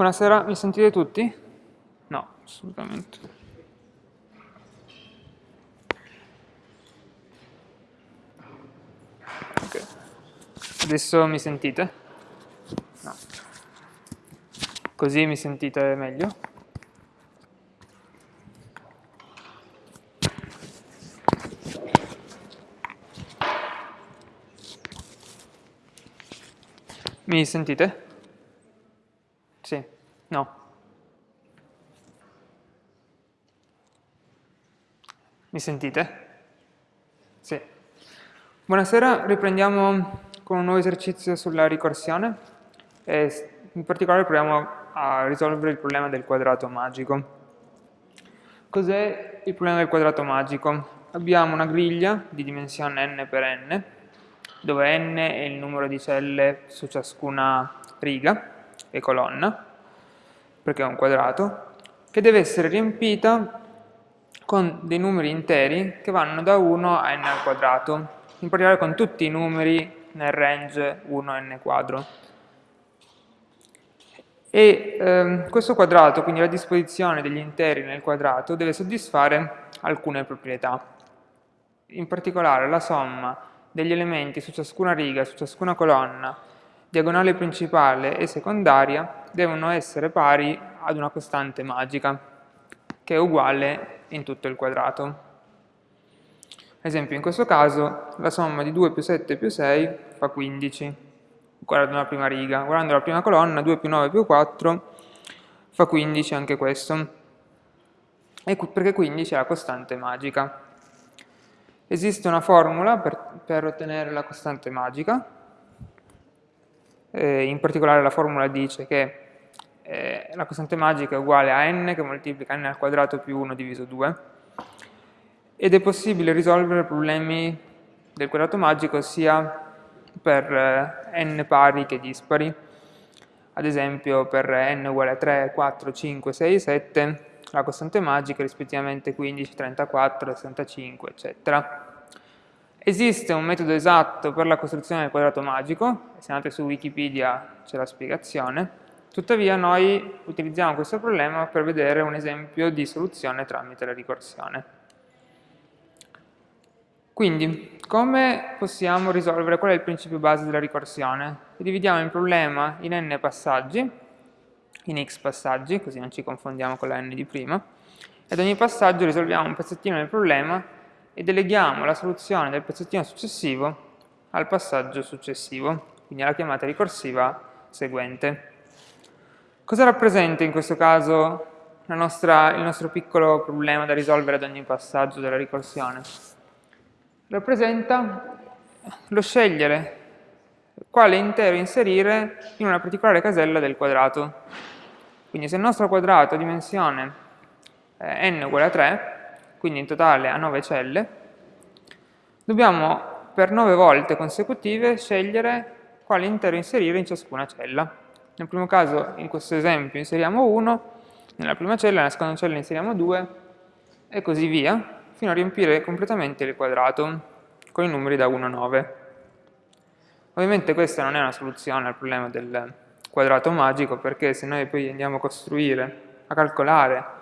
Buonasera, mi sentite tutti? No, assolutamente. Ok. Adesso mi sentite? No. Così mi sentite meglio? Mi sentite? Sì, no. Mi sentite? Sì. Buonasera, riprendiamo con un nuovo esercizio sulla ricorsione e in particolare proviamo a risolvere il problema del quadrato magico. Cos'è il problema del quadrato magico? Abbiamo una griglia di dimensione n per n, dove n è il numero di celle su ciascuna riga, e colonna, perché è un quadrato, che deve essere riempita con dei numeri interi che vanno da 1 a n al quadrato, in particolare con tutti i numeri nel range 1 a n quadro. E ehm, questo quadrato, quindi la disposizione degli interi nel quadrato, deve soddisfare alcune proprietà. In particolare la somma degli elementi su ciascuna riga, su ciascuna colonna, diagonale principale e secondaria devono essere pari ad una costante magica, che è uguale in tutto il quadrato. Ad esempio, in questo caso, la somma di 2 più 7 più 6 fa 15, guardando la prima riga. Guardando la prima colonna, 2 più 9 più 4 fa 15 anche questo, perché 15 è la costante magica. Esiste una formula per, per ottenere la costante magica, eh, in particolare la formula dice che eh, la costante magica è uguale a n che moltiplica n al quadrato più 1 diviso 2 ed è possibile risolvere problemi del quadrato magico sia per eh, n pari che dispari. Ad esempio per n uguale a 3, 4, 5, 6, 7 la costante magica rispettivamente 15, 34, 65 eccetera Esiste un metodo esatto per la costruzione del quadrato magico, se andate su Wikipedia c'è la spiegazione, tuttavia noi utilizziamo questo problema per vedere un esempio di soluzione tramite la ricorsione. Quindi, come possiamo risolvere, qual è il principio base della ricorsione? Dividiamo il problema in n passaggi, in x passaggi, così non ci confondiamo con la n di prima, e ad ogni passaggio risolviamo un pezzettino del problema e deleghiamo la soluzione del pezzettino successivo al passaggio successivo, quindi alla chiamata ricorsiva seguente. Cosa rappresenta in questo caso nostra, il nostro piccolo problema da risolvere ad ogni passaggio della ricorsione? Rappresenta lo scegliere quale intero inserire in una particolare casella del quadrato. Quindi se il nostro quadrato ha dimensione n uguale a 3, quindi in totale a 9 celle, dobbiamo per 9 volte consecutive scegliere quale intero inserire in ciascuna cella. Nel primo caso, in questo esempio, inseriamo 1, nella prima cella, nella seconda cella inseriamo 2, e così via, fino a riempire completamente il quadrato con i numeri da 1 a 9. Ovviamente questa non è una soluzione al problema del quadrato magico, perché se noi poi andiamo a costruire, a calcolare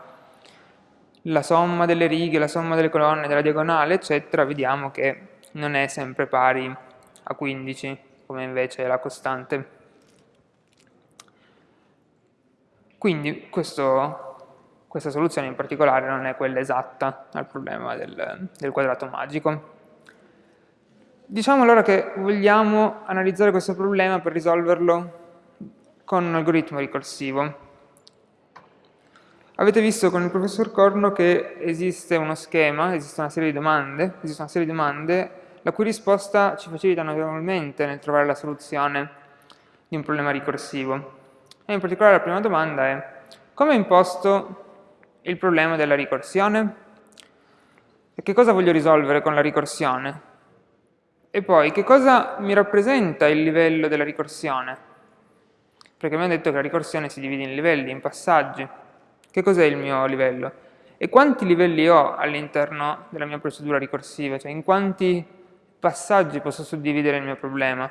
la somma delle righe, la somma delle colonne, della diagonale, eccetera, vediamo che non è sempre pari a 15, come invece è la costante. Quindi questo, questa soluzione in particolare non è quella esatta al problema del, del quadrato magico. Diciamo allora che vogliamo analizzare questo problema per risolverlo con un algoritmo ricorsivo. Avete visto con il professor Corno che esiste uno schema, esiste una serie di domande, esiste una serie di domande la cui risposta ci facilita notevolmente nel trovare la soluzione di un problema ricorsivo. E in particolare la prima domanda è come imposto il problema della ricorsione? E che cosa voglio risolvere con la ricorsione? E poi, che cosa mi rappresenta il livello della ricorsione? Perché abbiamo detto che la ricorsione si divide in livelli, in passaggi. Che cos'è il mio livello? E quanti livelli ho all'interno della mia procedura ricorsiva? Cioè in quanti passaggi posso suddividere il mio problema?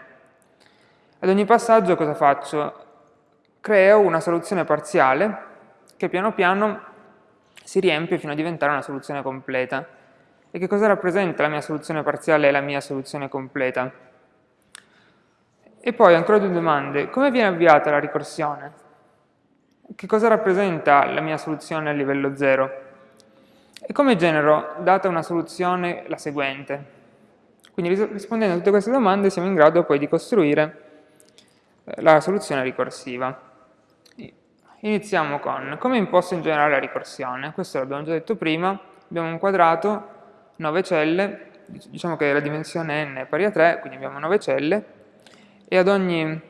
Ad ogni passaggio cosa faccio? creo una soluzione parziale che piano piano si riempie fino a diventare una soluzione completa. E che cosa rappresenta la mia soluzione parziale e la mia soluzione completa? E poi ancora due domande. Come viene avviata la ricorsione? Che cosa rappresenta la mia soluzione a livello 0? E come genero, data una soluzione, la seguente? Quindi rispondendo a tutte queste domande siamo in grado poi di costruire eh, la soluzione ricorsiva. Iniziamo con come imposto in generale la ricorsione. Questo l'abbiamo già detto prima. Abbiamo un quadrato, 9 celle, diciamo che la dimensione n è pari a 3, quindi abbiamo 9 celle, e ad ogni,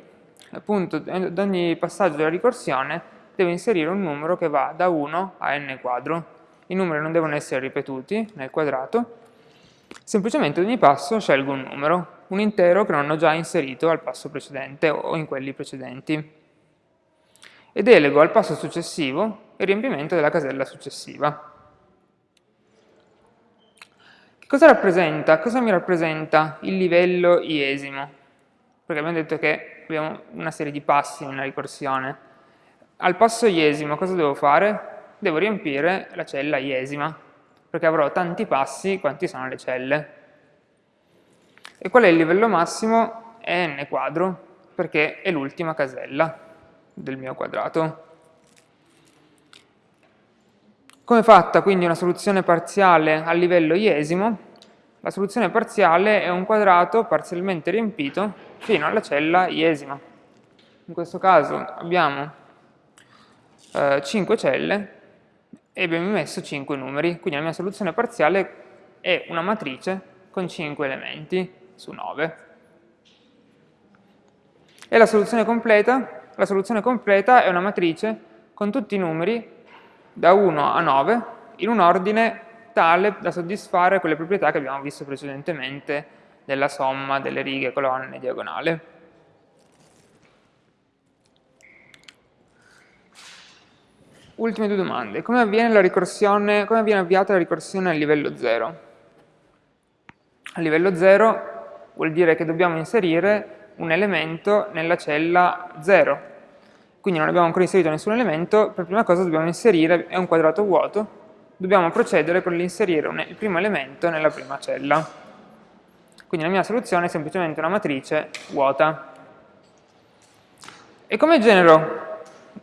appunto, ad ogni passaggio della ricorsione devo inserire un numero che va da 1 a n quadro. I numeri non devono essere ripetuti nel quadrato, semplicemente ad ogni passo scelgo un numero, un intero che non ho già inserito al passo precedente o in quelli precedenti e delego al passo successivo il riempimento della casella successiva. Che cosa rappresenta? Cosa mi rappresenta il livello iesimo? Perché abbiamo detto che abbiamo una serie di passi nella ricorsione. Al passo iesimo cosa devo fare? Devo riempire la cella iesima, perché avrò tanti passi quanti sono le celle. E qual è il livello massimo? È n quadro, perché è l'ultima casella del mio quadrato. Come è fatta quindi una soluzione parziale a livello iesimo? La soluzione parziale è un quadrato parzialmente riempito fino alla cella iesima. In questo caso abbiamo eh, 5 celle e abbiamo messo 5 numeri, quindi la mia soluzione parziale è una matrice con 5 elementi su 9. E la soluzione completa la soluzione completa è una matrice con tutti i numeri da 1 a 9 in un ordine tale da soddisfare quelle proprietà che abbiamo visto precedentemente della somma delle righe, colonne e diagonale. Ultime due domande. Come avviene, come avviene avviata la ricorsione a livello 0? A livello 0 vuol dire che dobbiamo inserire un elemento nella cella 0. Quindi non abbiamo ancora inserito nessun elemento, per prima cosa dobbiamo inserire, è un quadrato vuoto, dobbiamo procedere con l'inserire il primo elemento nella prima cella. Quindi la mia soluzione è semplicemente una matrice vuota. E come genero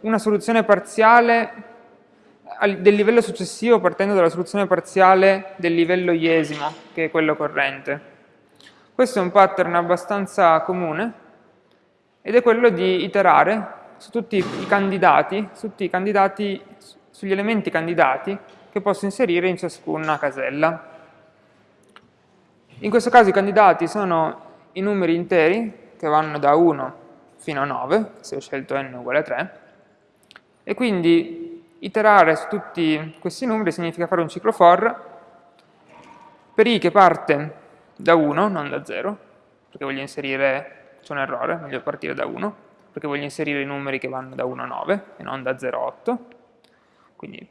una soluzione parziale del livello successivo partendo dalla soluzione parziale del livello iesimo, che è quello corrente? Questo è un pattern abbastanza comune ed è quello di iterare su tutti i candidati, su tutti i candidati, sugli elementi candidati che posso inserire in ciascuna casella. In questo caso i candidati sono i numeri interi che vanno da 1 fino a 9, se ho scelto n uguale a 3, e quindi iterare su tutti questi numeri significa fare un ciclo for per i che parte da 1, non da 0, perché voglio inserire, c'è un errore, meglio partire da 1, perché voglio inserire i numeri che vanno da 1 a 9 e non da 0 a 8. Quindi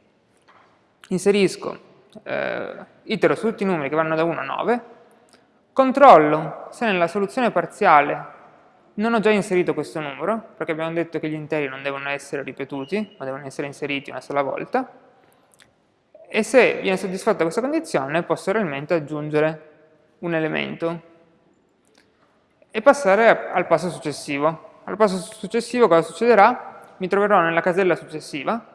inserisco, eh, itero su tutti i numeri che vanno da 1 a 9, controllo se nella soluzione parziale non ho già inserito questo numero, perché abbiamo detto che gli interi non devono essere ripetuti, ma devono essere inseriti una sola volta, e se viene soddisfatta questa condizione posso realmente aggiungere un elemento e passare al passo successivo. Al passo successivo cosa succederà? Mi troverò nella casella successiva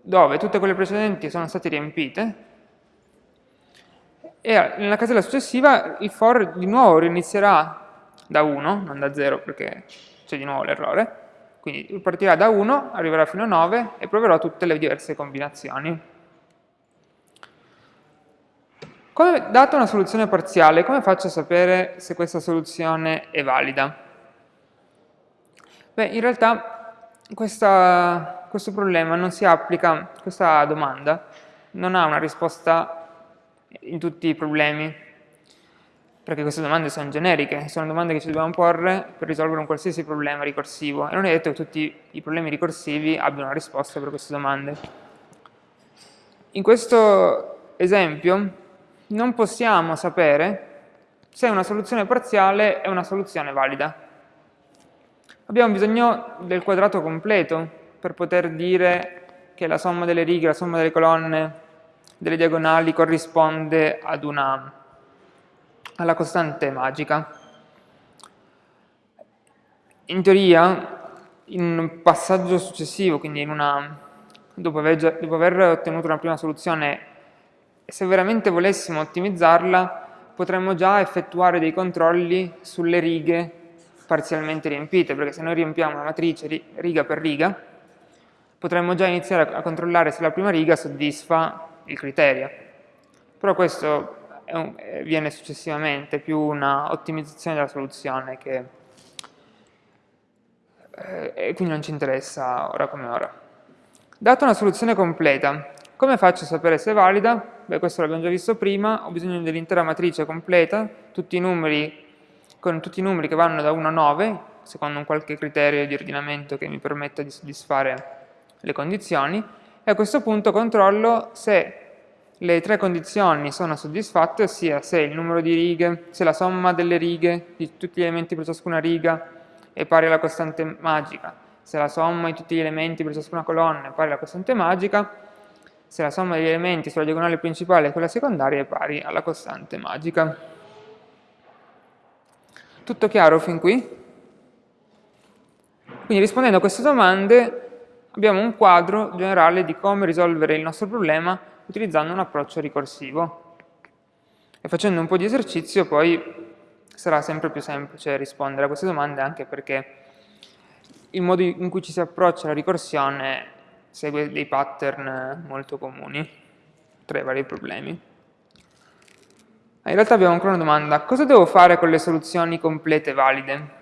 dove tutte quelle precedenti sono state riempite e nella casella successiva il for di nuovo inizierà da 1, non da 0 perché c'è di nuovo l'errore, quindi partirà da 1, arriverà fino a 9 e proverò tutte le diverse combinazioni. Come, data una soluzione parziale, come faccio a sapere se questa soluzione è valida? Beh, in realtà questa, questo problema non si applica, questa domanda non ha una risposta in tutti i problemi, perché queste domande sono generiche, sono domande che ci dobbiamo porre per risolvere un qualsiasi problema ricorsivo e non è detto che tutti i problemi ricorsivi abbiano una risposta per queste domande. In questo esempio non possiamo sapere se una soluzione parziale è una soluzione valida. abbiamo bisogno del quadrato completo per poter dire che la somma delle righe, la somma delle colonne, delle diagonali corrisponde ad una, alla costante magica. In teoria, in un passaggio successivo, quindi una, dopo, aver, dopo aver ottenuto una prima soluzione, se veramente volessimo ottimizzarla, potremmo già effettuare dei controlli sulle righe parzialmente riempite, perché se noi riempiamo una matrice riga per riga, potremmo già iniziare a controllare se la prima riga soddisfa il criterio. Però questo eh, viene successivamente, più una ottimizzazione della soluzione che eh, quindi non ci interessa ora come ora. Data una soluzione completa, come faccio a sapere se è valida? Beh, questo l'abbiamo già visto prima, ho bisogno dell'intera matrice completa, tutti i numeri, con tutti i numeri che vanno da 1 a 9, secondo un qualche criterio di ordinamento che mi permetta di soddisfare le condizioni e a questo punto controllo se le tre condizioni sono soddisfatte, ossia se il numero di righe, se la somma delle righe di tutti gli elementi per ciascuna riga è pari alla costante magica, se la somma di tutti gli elementi per ciascuna colonna è pari alla costante magica, se la somma degli elementi sulla diagonale principale e quella secondaria è pari alla costante magica. Tutto chiaro fin qui? Quindi rispondendo a queste domande abbiamo un quadro generale di come risolvere il nostro problema utilizzando un approccio ricorsivo. E facendo un po' di esercizio poi sarà sempre più semplice rispondere a queste domande anche perché il modo in cui ci si approccia alla ricorsione segue dei pattern molto comuni tra i vari problemi. In realtà abbiamo ancora una domanda, cosa devo fare con le soluzioni complete valide?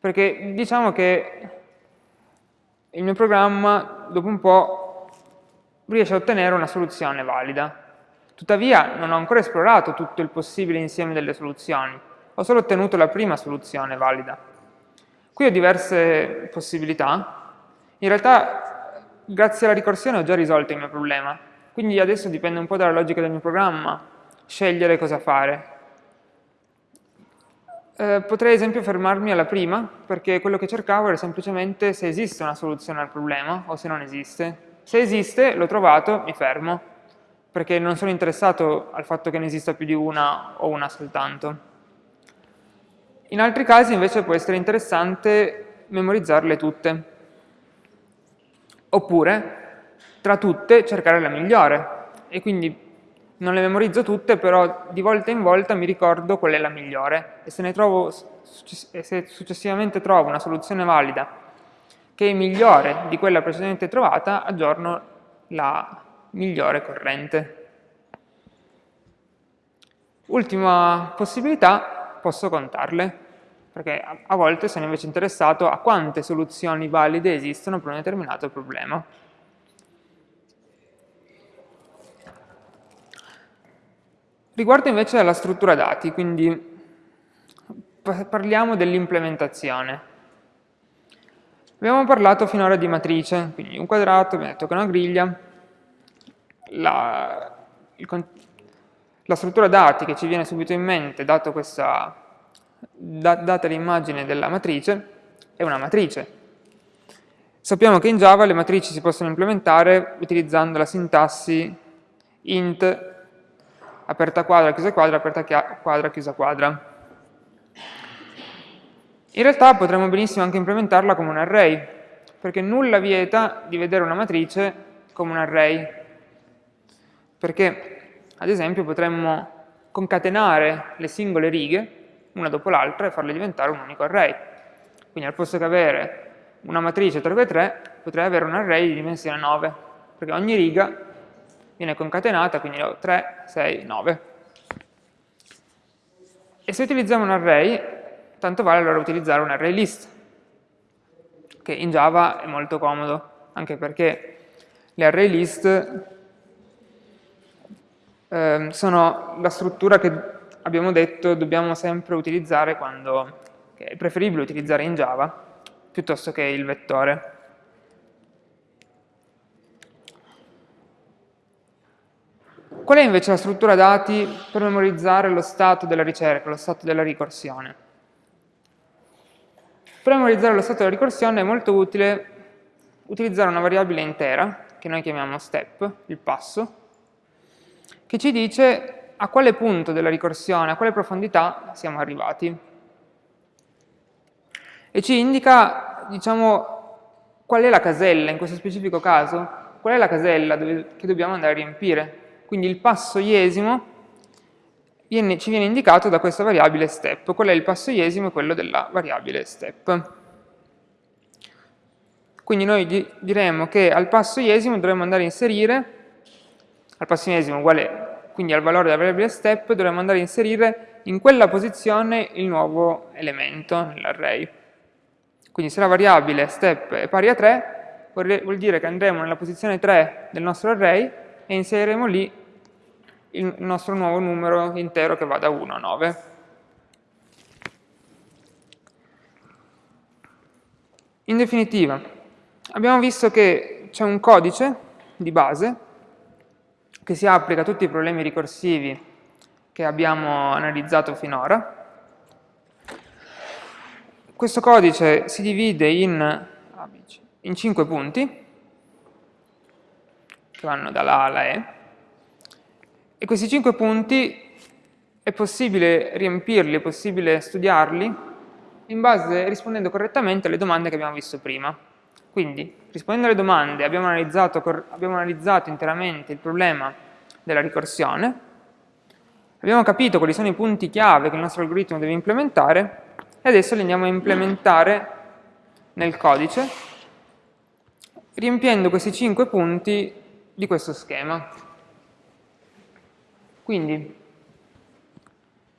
Perché diciamo che il mio programma dopo un po' riesce a ottenere una soluzione valida. Tuttavia non ho ancora esplorato tutto il possibile insieme delle soluzioni, ho solo ottenuto la prima soluzione valida. Qui ho diverse possibilità, in realtà grazie alla ricorsione ho già risolto il mio problema, quindi adesso dipende un po' dalla logica del mio programma, scegliere cosa fare. Eh, potrei ad esempio fermarmi alla prima, perché quello che cercavo era semplicemente se esiste una soluzione al problema o se non esiste. Se esiste, l'ho trovato, mi fermo, perché non sono interessato al fatto che ne esista più di una o una soltanto. In altri casi invece può essere interessante memorizzarle tutte. Oppure, tra tutte, cercare la migliore. E quindi non le memorizzo tutte, però di volta in volta mi ricordo qual è la migliore e se, trovo, se successivamente trovo una soluzione valida che è migliore di quella precedentemente trovata, aggiorno la migliore corrente. Ultima possibilità, posso contarle, perché a volte sono invece interessato a quante soluzioni valide esistono per un determinato problema. Riguardo invece alla struttura dati, quindi parliamo dell'implementazione. Abbiamo parlato finora di matrice, quindi un quadrato, abbiamo detto che è una griglia, la, il, la struttura dati che ci viene subito in mente, dato questa, da, data l'immagine della matrice, è una matrice. Sappiamo che in Java le matrici si possono implementare utilizzando la sintassi int aperta quadra, chiusa quadra, aperta quadra, chiusa quadra. In realtà potremmo benissimo anche implementarla come un array, perché nulla vieta di vedere una matrice come un array, perché ad esempio potremmo concatenare le singole righe, una dopo l'altra, e farle diventare un unico array. Quindi al posto che avere una matrice 3x3, potrei avere un array di dimensione 9, perché ogni riga viene concatenata, quindi ho 3, 6, 9. E se utilizziamo un array, tanto vale allora utilizzare un array list, che in Java è molto comodo, anche perché le array list eh, sono la struttura che abbiamo detto dobbiamo sempre utilizzare quando, è preferibile utilizzare in Java, piuttosto che il vettore. Qual è invece la struttura dati per memorizzare lo stato della ricerca, lo stato della ricorsione? Per memorizzare lo stato della ricorsione è molto utile utilizzare una variabile intera, che noi chiamiamo step, il passo, che ci dice a quale punto della ricorsione, a quale profondità siamo arrivati. E ci indica, diciamo, qual è la casella, in questo specifico caso, qual è la casella dove, che dobbiamo andare a riempire. Quindi il passo iesimo viene, ci viene indicato da questa variabile step. Qual è il passo iesimo? Quello della variabile step. Quindi noi diremo che al passo iesimo dovremmo andare a inserire, al passo iesimo uguale, quindi al valore della variabile step, dovremmo andare a inserire in quella posizione il nuovo elemento nell'array. Quindi se la variabile step è pari a 3, vuol dire che andremo nella posizione 3 del nostro array e inseriremo lì il nostro nuovo numero intero che va da 1 a 9. In definitiva, abbiamo visto che c'è un codice di base che si applica a tutti i problemi ricorsivi che abbiamo analizzato finora. Questo codice si divide in, in 5 punti, che vanno dalla A alla E, e questi 5 punti è possibile riempirli, è possibile studiarli in base, rispondendo correttamente alle domande che abbiamo visto prima. Quindi, rispondendo alle domande, abbiamo analizzato, abbiamo analizzato interamente il problema della ricorsione, abbiamo capito quali sono i punti chiave che il nostro algoritmo deve implementare e adesso li andiamo a implementare nel codice riempiendo questi 5 punti di questo schema. Quindi,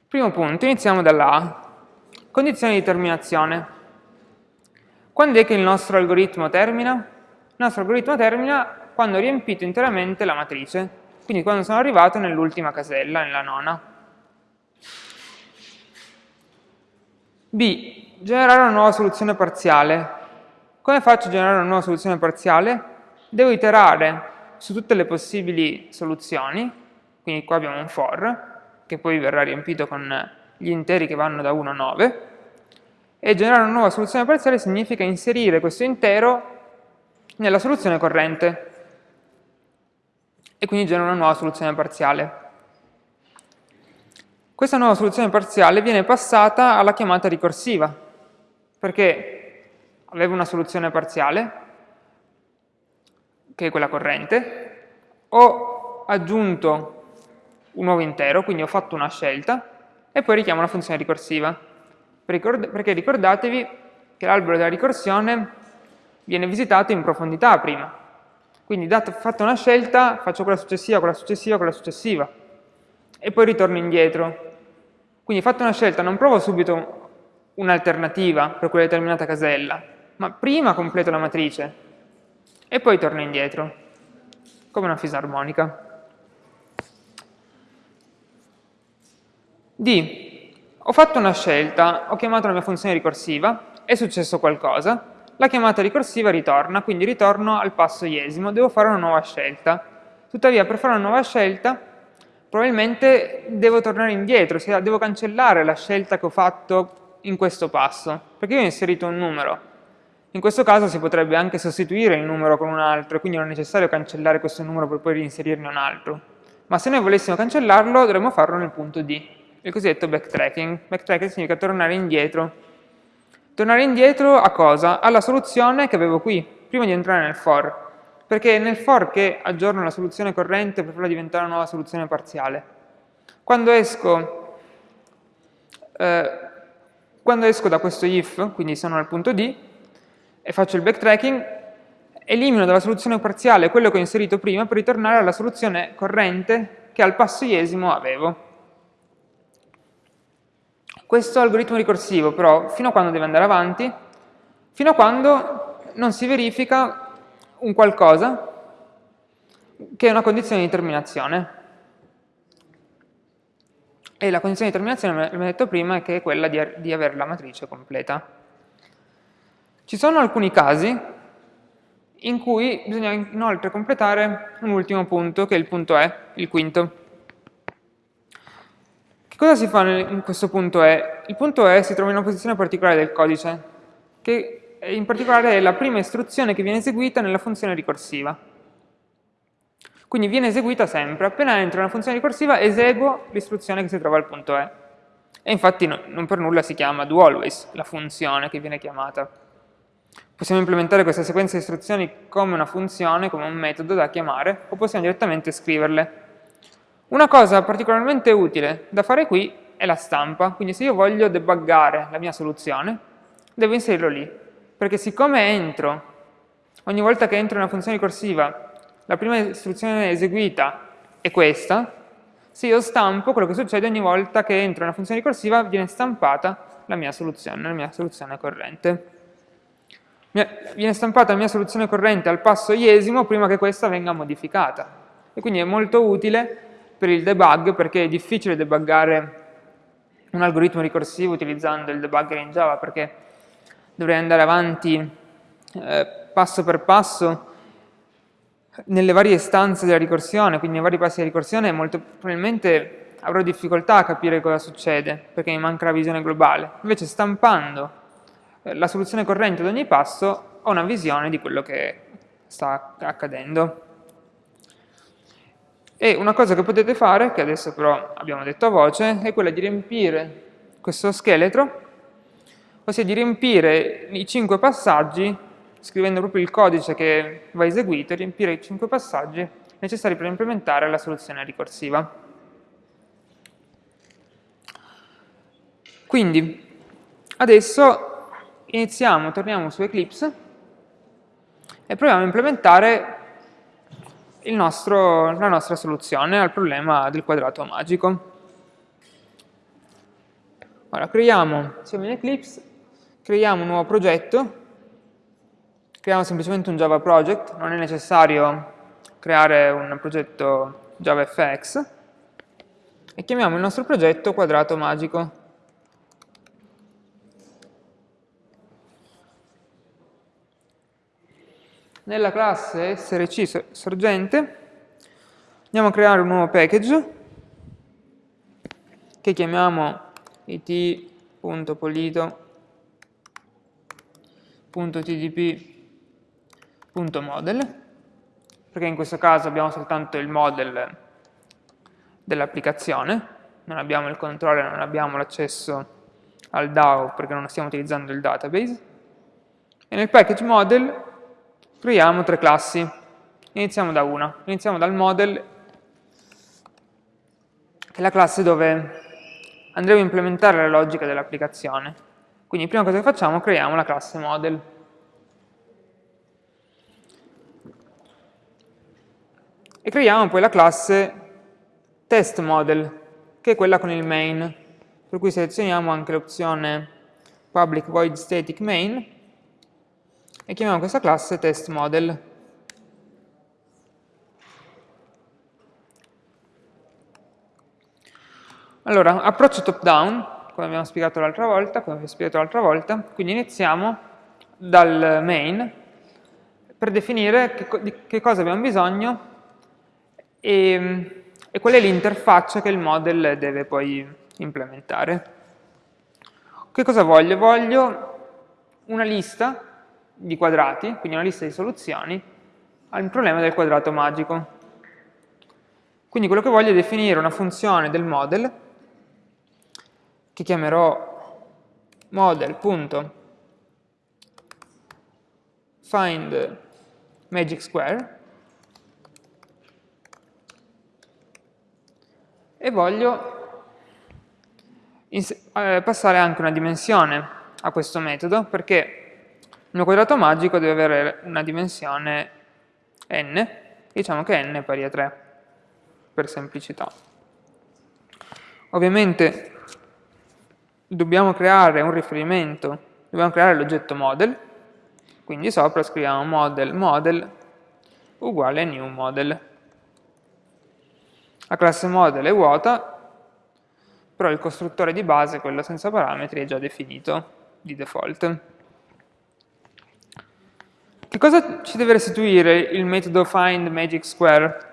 primo punto, iniziamo dalla A. Condizione di terminazione. Quando è che il nostro algoritmo termina? Il nostro algoritmo termina quando ho riempito interamente la matrice, quindi quando sono arrivato nell'ultima casella, nella nona. B. Generare una nuova soluzione parziale. Come faccio a generare una nuova soluzione parziale? Devo iterare su tutte le possibili soluzioni, quindi qua abbiamo un for, che poi verrà riempito con gli interi che vanno da 1 a 9, e generare una nuova soluzione parziale significa inserire questo intero nella soluzione corrente e quindi genera una nuova soluzione parziale. Questa nuova soluzione parziale viene passata alla chiamata ricorsiva, perché avevo una soluzione parziale, che è quella corrente, ho aggiunto un nuovo intero, quindi ho fatto una scelta, e poi richiamo una funzione ricorsiva perché ricordatevi che l'albero della ricorsione viene visitato in profondità prima. Quindi dato, fatta una scelta, faccio quella successiva, quella successiva, quella successiva, e poi ritorno indietro. Quindi fatta una scelta non provo subito un'alternativa per quella determinata casella, ma prima completo la matrice e poi torno indietro, come una fisarmonica. D. Ho fatto una scelta, ho chiamato la mia funzione ricorsiva, è successo qualcosa, la chiamata ricorsiva ritorna, quindi ritorno al passo iesimo, devo fare una nuova scelta. Tuttavia per fare una nuova scelta probabilmente devo tornare indietro, cioè devo cancellare la scelta che ho fatto in questo passo, perché io ho inserito un numero. In questo caso si potrebbe anche sostituire il numero con un altro, quindi non è necessario cancellare questo numero per poi reinserirne un altro. Ma se noi volessimo cancellarlo dovremmo farlo nel punto D il cosiddetto backtracking. Backtracking significa tornare indietro. Tornare indietro a cosa? Alla soluzione che avevo qui, prima di entrare nel for. Perché è nel for che aggiorno la soluzione corrente per farla diventare una nuova soluzione parziale. Quando esco, eh, quando esco da questo if, quindi sono al punto D, e faccio il backtracking, elimino dalla soluzione parziale quello che ho inserito prima per ritornare alla soluzione corrente che al passo iesimo avevo. Questo algoritmo ricorsivo però fino a quando deve andare avanti? Fino a quando non si verifica un qualcosa che è una condizione di terminazione. E la condizione di terminazione, come ho detto prima, è che è quella di, di avere la matrice completa. Ci sono alcuni casi in cui bisogna inoltre completare un ultimo punto, che è il punto E, il quinto. Cosa si fa in questo punto E? Il punto E si trova in una posizione particolare del codice, che in particolare è la prima istruzione che viene eseguita nella funzione ricorsiva. Quindi viene eseguita sempre, appena entro nella funzione ricorsiva eseguo l'istruzione che si trova al punto E. E infatti no, non per nulla si chiama doAlways, la funzione che viene chiamata. Possiamo implementare questa sequenza di istruzioni come una funzione, come un metodo da chiamare, o possiamo direttamente scriverle. Una cosa particolarmente utile da fare qui è la stampa, quindi se io voglio debuggare la mia soluzione, devo inserirlo lì, perché siccome entro, ogni volta che entro in una funzione ricorsiva, la prima istruzione eseguita è questa, se io stampo, quello che succede ogni volta che entro in una funzione ricorsiva viene stampata la mia soluzione, la mia soluzione corrente viene stampata la mia soluzione corrente al passo iesimo prima che questa venga modificata. E quindi è molto utile per il debug perché è difficile debuggare un algoritmo ricorsivo utilizzando il debugger in Java perché dovrei andare avanti eh, passo per passo nelle varie istanze della ricorsione, quindi nei vari passi della ricorsione molto probabilmente avrò difficoltà a capire cosa succede perché mi manca la visione globale. Invece stampando eh, la soluzione corrente ad ogni passo ho una visione di quello che sta accadendo. E una cosa che potete fare, che adesso però abbiamo detto a voce, è quella di riempire questo scheletro, ossia di riempire i cinque passaggi, scrivendo proprio il codice che va eseguito, riempire i cinque passaggi necessari per implementare la soluzione ricorsiva. Quindi, adesso iniziamo, torniamo su Eclipse e proviamo a implementare nostro, la nostra soluzione al problema del quadrato magico. Ora, creiamo, siamo in Eclipse, creiamo un nuovo progetto, creiamo semplicemente un Java project, non è necessario creare un progetto JavaFX, e chiamiamo il nostro progetto quadrato magico. Nella classe src sorgente andiamo a creare un nuovo package che chiamiamo it.polito.tdp.model perché in questo caso abbiamo soltanto il model dell'applicazione non abbiamo il controller, non abbiamo l'accesso al DAO perché non stiamo utilizzando il database. E nel package model creiamo tre classi. Iniziamo da una. Iniziamo dal model, che è la classe dove andremo a implementare la logica dell'applicazione. Quindi prima cosa che facciamo, creiamo la classe model. E creiamo poi la classe test model, che è quella con il main, per cui selezioniamo anche l'opzione public void static main, e chiamiamo questa classe testModel. Allora, approccio top-down, come abbiamo spiegato l'altra volta, come vi ho spiegato l'altra volta, quindi iniziamo dal main per definire che, di che cosa abbiamo bisogno e, e qual è l'interfaccia che il model deve poi implementare. Che cosa voglio? Voglio una lista di quadrati, quindi una lista di soluzioni, al problema del quadrato magico. Quindi quello che voglio è definire una funzione del model, che chiamerò model.find magic square, e voglio eh, passare anche una dimensione a questo metodo, perché mio quadrato magico deve avere una dimensione n, diciamo che n è pari a 3, per semplicità. Ovviamente dobbiamo creare un riferimento, dobbiamo creare l'oggetto model, quindi sopra scriviamo model model uguale new model. La classe model è vuota, però il costruttore di base, quello senza parametri, è già definito di default. Che cosa ci deve restituire il metodo find magic square?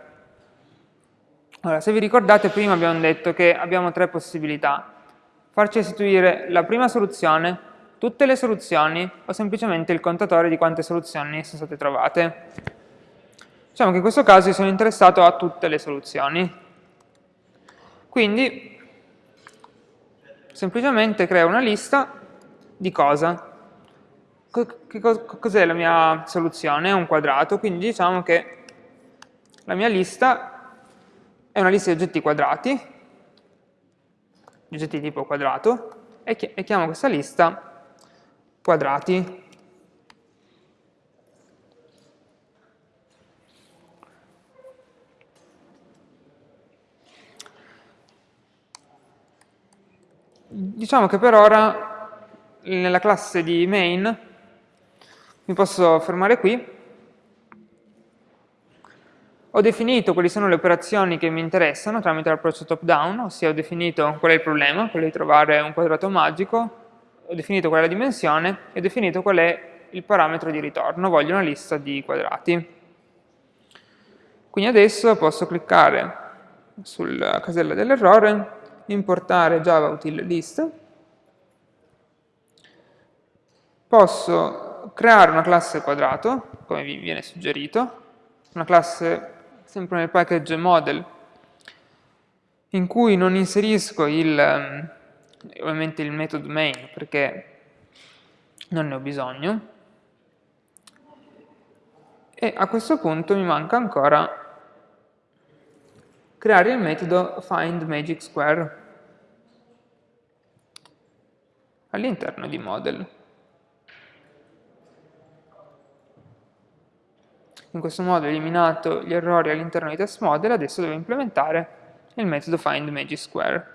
Allora, se vi ricordate prima abbiamo detto che abbiamo tre possibilità. Farci restituire la prima soluzione, tutte le soluzioni o semplicemente il contatore di quante soluzioni sono state trovate. Diciamo che in questo caso io sono interessato a tutte le soluzioni. Quindi semplicemente creo una lista di cosa? Cos'è la mia soluzione? È un quadrato, quindi diciamo che la mia lista è una lista di oggetti quadrati, di oggetti tipo quadrato, e chiamo questa lista quadrati. Diciamo che per ora nella classe di main mi posso fermare qui. Ho definito quali sono le operazioni che mi interessano tramite l'approccio top-down, ossia ho definito qual è il problema, quello di trovare un quadrato magico, ho definito qual è la dimensione e ho definito qual è il parametro di ritorno, voglio una lista di quadrati. Quindi adesso posso cliccare sulla casella dell'errore importare java util list, posso creare una classe quadrato, come vi viene suggerito, una classe sempre nel package model, in cui non inserisco il, ehm, ovviamente il metodo main perché non ne ho bisogno, e a questo punto mi manca ancora creare il metodo findMagicSquare all'interno di model. In questo modo ho eliminato gli errori all'interno di test model, adesso devo implementare il metodo findMagicSquare.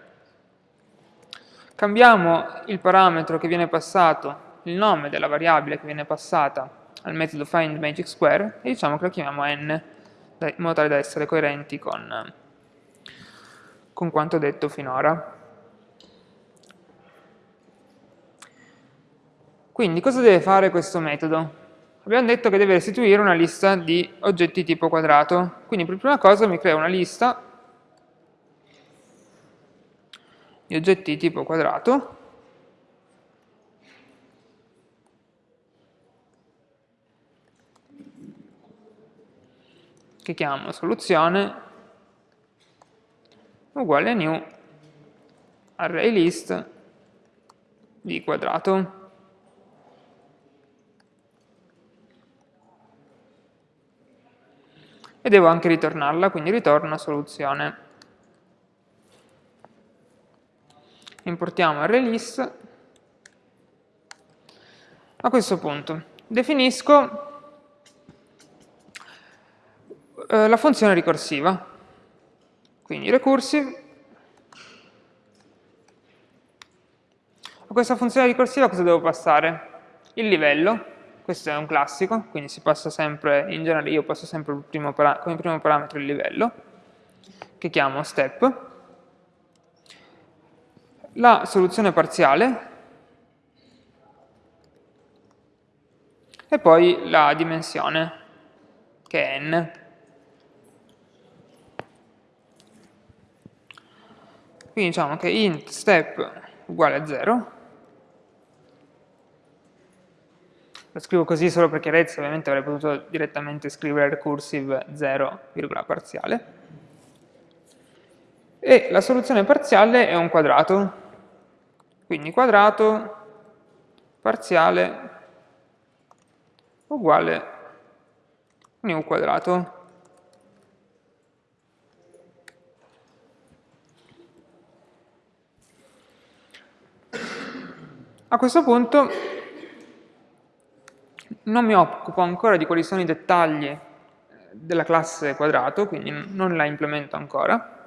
Cambiamo il parametro che viene passato, il nome della variabile che viene passata al metodo findMagicSquare e diciamo che lo chiamiamo n, in modo tale da essere coerenti con con quanto detto finora. Quindi cosa deve fare questo metodo? Abbiamo detto che deve restituire una lista di oggetti tipo quadrato, quindi per prima cosa mi creo una lista di oggetti tipo quadrato che chiamo soluzione uguale new array list di quadrato. E devo anche ritornarla, quindi ritorno soluzione. Importiamo list. A questo punto definisco eh, la funzione ricorsiva. Quindi recursive. A questa funzione ricorsiva cosa devo passare? Il livello, questo è un classico, quindi si passa sempre, in genere io passo sempre primo come primo parametro il livello, che chiamo step. La soluzione parziale, e poi la dimensione, che è n. Quindi diciamo che int step uguale a 0. Lo scrivo così solo per chiarezza, ovviamente avrei potuto direttamente scrivere recursive 0, virgola parziale. E la soluzione parziale è un quadrato. Quindi quadrato parziale uguale new quadrato. A questo punto non mi occupo ancora di quali sono i dettagli eh, della classe quadrato, quindi non la implemento ancora,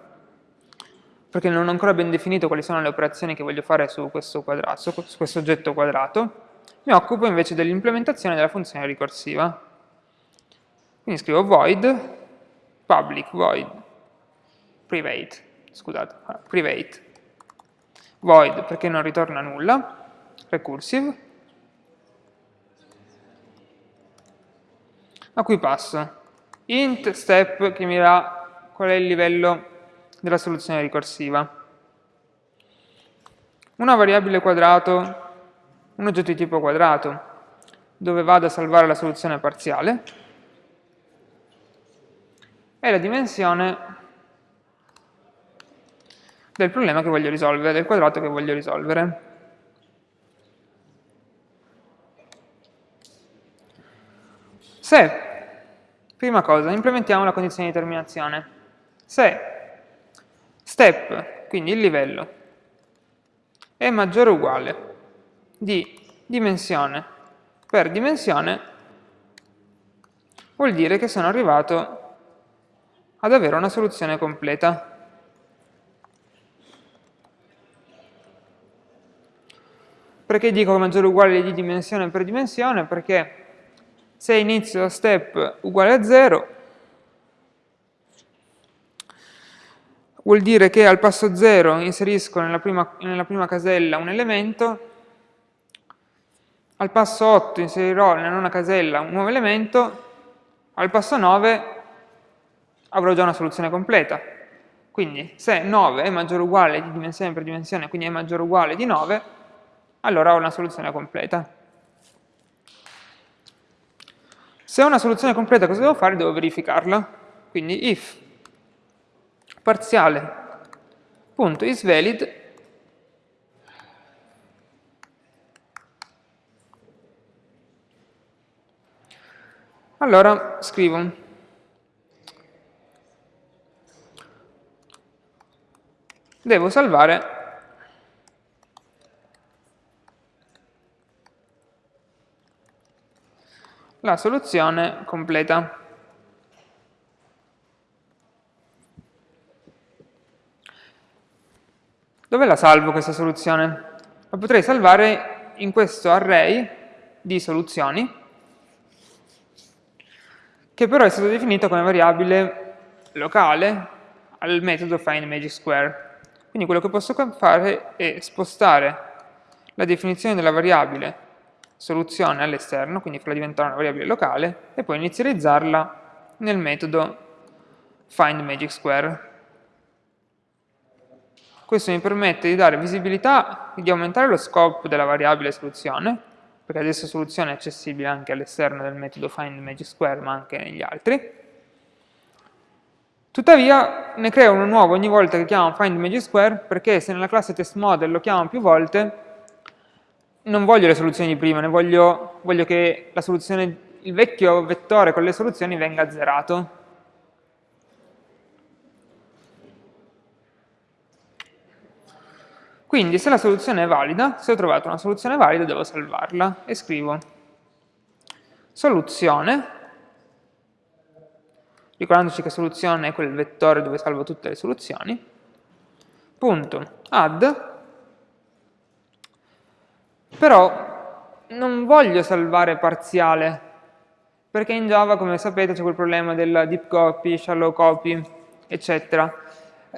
perché non ho ancora ben definito quali sono le operazioni che voglio fare su questo, quadrato, su questo oggetto quadrato, mi occupo invece dell'implementazione della funzione ricorsiva. Quindi scrivo void public void private, scusate, private. Void perché non ritorna nulla, recursive, a cui passo int step che mi dà qual è il livello della soluzione ricorsiva, una variabile quadrato un oggetto di tipo quadrato dove vado a salvare la soluzione parziale e la dimensione del problema che voglio risolvere, del quadrato che voglio risolvere. Se, prima cosa, implementiamo la condizione di terminazione, se step, quindi il livello, è maggiore o uguale di dimensione per dimensione, vuol dire che sono arrivato ad avere una soluzione completa. Perché dico maggiore o uguale di dimensione per dimensione? Perché se inizio step uguale a 0, vuol dire che al passo 0 inserisco nella prima, nella prima casella un elemento, al passo 8 inserirò nella nona casella un nuovo elemento, al passo 9 avrò già una soluzione completa. Quindi se 9 è maggiore o uguale di dimensione per dimensione, quindi è maggiore o uguale di 9, allora ho una soluzione completa. Se ho una soluzione completa cosa devo fare? Devo verificarla. Quindi if parziale punto isValid allora scrivo devo salvare la soluzione completa. Dove la salvo questa soluzione? La potrei salvare in questo array di soluzioni, che però è stato definito come variabile locale al metodo findMagicSquare. Quindi quello che posso fare è spostare la definizione della variabile soluzione all'esterno, quindi farla diventare una variabile locale, e poi inizializzarla nel metodo findMagicSquare. Questo mi permette di dare visibilità, di aumentare lo scope della variabile soluzione, perché adesso soluzione è accessibile anche all'esterno del metodo findMagicSquare, ma anche negli altri. Tuttavia ne creo uno nuovo ogni volta che chiamo findMagicSquare, perché se nella classe testModel lo chiamo più volte, non voglio le soluzioni di prima, ne voglio, voglio che il vecchio vettore con le soluzioni venga azzerato. Quindi se la soluzione è valida, se ho trovato una soluzione valida devo salvarla. E scrivo. Soluzione, ricordandoci che soluzione è quel vettore dove salvo tutte le soluzioni, punto. Add però non voglio salvare parziale, perché in Java, come sapete, c'è quel problema del deep copy, shallow copy, eccetera.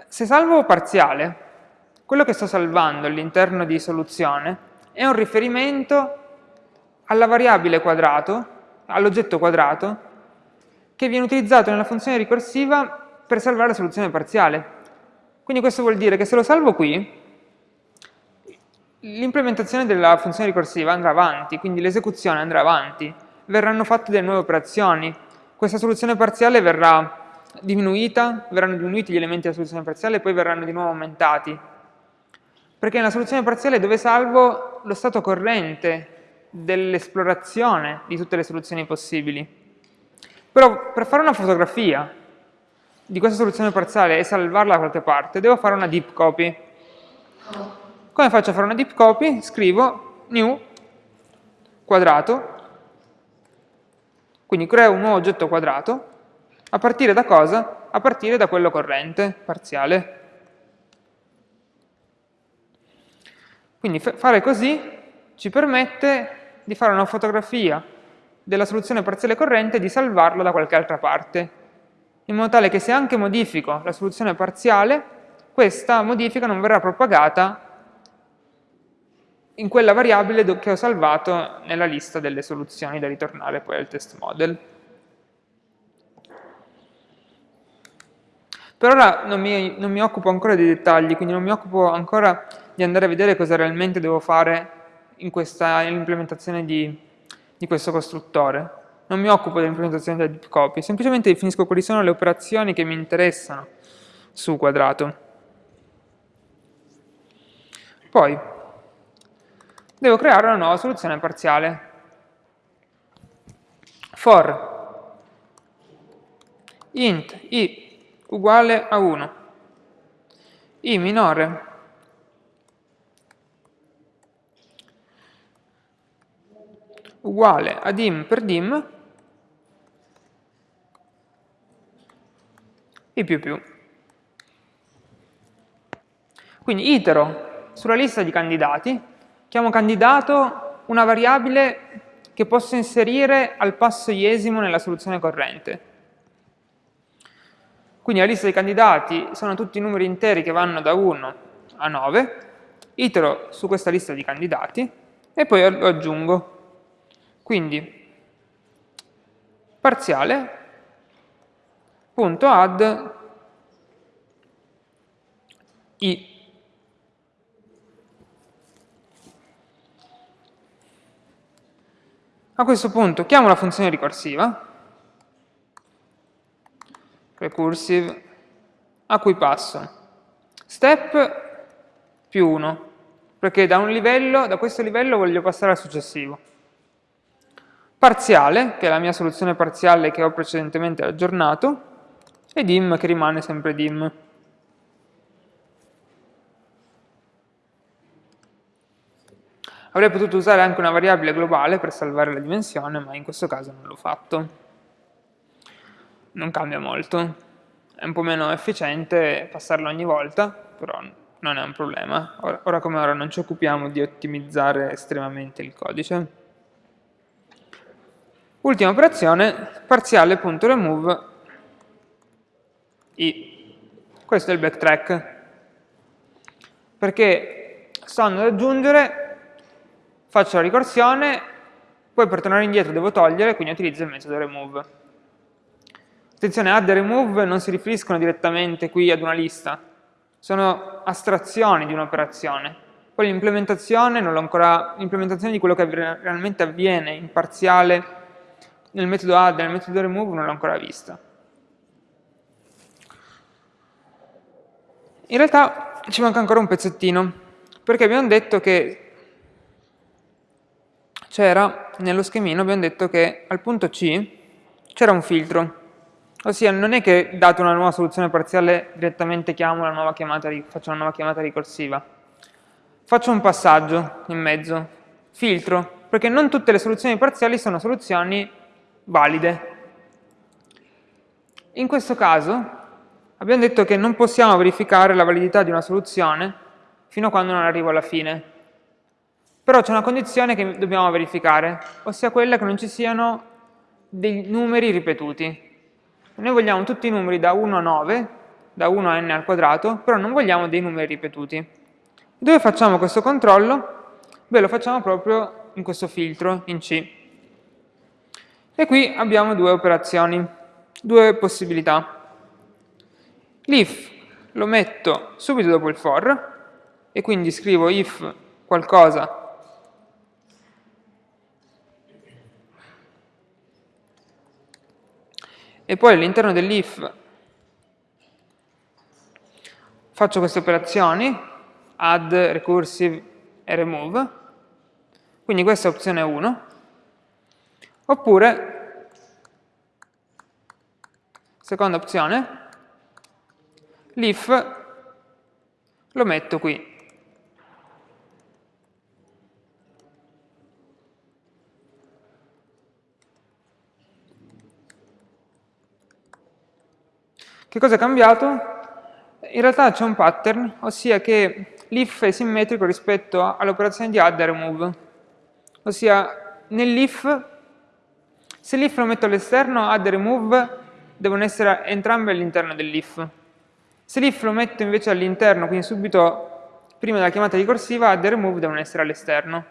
Se salvo parziale, quello che sto salvando all'interno di soluzione è un riferimento alla variabile quadrato, all'oggetto quadrato, che viene utilizzato nella funzione ricorsiva per salvare la soluzione parziale. Quindi questo vuol dire che se lo salvo qui, l'implementazione della funzione ricorsiva andrà avanti, quindi l'esecuzione andrà avanti, verranno fatte delle nuove operazioni, questa soluzione parziale verrà diminuita, verranno diminuiti gli elementi della soluzione parziale e poi verranno di nuovo aumentati. Perché nella soluzione parziale dove salvo lo stato corrente dell'esplorazione di tutte le soluzioni possibili. Però per fare una fotografia di questa soluzione parziale e salvarla da qualche parte, devo fare una deep copy. Come faccio a fare una deep copy? Scrivo new quadrato, quindi creo un nuovo oggetto quadrato, a partire da cosa? A partire da quello corrente, parziale. Quindi fare così ci permette di fare una fotografia della soluzione parziale corrente e di salvarla da qualche altra parte, in modo tale che se anche modifico la soluzione parziale, questa modifica non verrà propagata in quella variabile che ho salvato nella lista delle soluzioni da ritornare poi al test model. Per ora non mi, non mi occupo ancora dei dettagli, quindi non mi occupo ancora di andare a vedere cosa realmente devo fare in questa implementazione di, di questo costruttore. Non mi occupo dell'implementazione della deep copy, semplicemente definisco quali sono le operazioni che mi interessano su quadrato. Poi, devo creare una nuova soluzione parziale. For. Int i uguale a 1, i minore. Uguale a dim per dim. I più più. Quindi itero sulla lista di candidati, chiamo candidato una variabile che posso inserire al passo iesimo nella soluzione corrente. Quindi la lista dei candidati sono tutti i numeri interi che vanno da 1 a 9, itero su questa lista di candidati e poi lo aggiungo. Quindi parziale punto add i A questo punto chiamo la funzione ricorsiva, recursive, a cui passo step più 1, perché da, livello, da questo livello voglio passare al successivo. Parziale, che è la mia soluzione parziale che ho precedentemente aggiornato, e dim che rimane sempre dim. Avrei potuto usare anche una variabile globale per salvare la dimensione, ma in questo caso non l'ho fatto. Non cambia molto. È un po' meno efficiente passarlo ogni volta, però non è un problema. Ora, ora come ora non ci occupiamo di ottimizzare estremamente il codice. Ultima operazione, parziale.remove i. Questo è il backtrack. Perché sto andando ad aggiungere, faccio la ricorsione, poi per tornare indietro devo togliere, quindi utilizzo il metodo remove. Attenzione, add e remove non si riferiscono direttamente qui ad una lista, sono astrazioni di un'operazione. Poi l'implementazione di quello che realmente avviene in parziale nel metodo add e nel metodo remove non l'ho ancora vista. In realtà ci manca ancora un pezzettino, perché abbiamo detto che c'era, nello schemino abbiamo detto che al punto C c'era un filtro, ossia non è che dato una nuova soluzione parziale direttamente chiamo una nuova chiamata, faccio una nuova chiamata ricorsiva. Faccio un passaggio in mezzo, filtro, perché non tutte le soluzioni parziali sono soluzioni valide. In questo caso abbiamo detto che non possiamo verificare la validità di una soluzione fino a quando non arrivo alla fine. Però c'è una condizione che dobbiamo verificare, ossia quella che non ci siano dei numeri ripetuti. Noi vogliamo tutti i numeri da 1 a 9, da 1 a n al quadrato, però non vogliamo dei numeri ripetuti. Dove facciamo questo controllo? Beh, lo facciamo proprio in questo filtro, in C. E qui abbiamo due operazioni, due possibilità. L'if lo metto subito dopo il for e quindi scrivo if qualcosa e poi all'interno dell'if faccio queste operazioni add, recursive e remove quindi questa è opzione 1 oppure seconda opzione l'if lo metto qui. Che cosa è cambiato? In realtà c'è un pattern, ossia che l'if è simmetrico rispetto all'operazione di add e remove. Ossia, nell'if, se l'if lo metto all'esterno, add e remove devono essere entrambe all'interno dell'if. Se l'if lo metto invece all'interno, quindi subito prima della chiamata ricorsiva, add e remove devono essere all'esterno.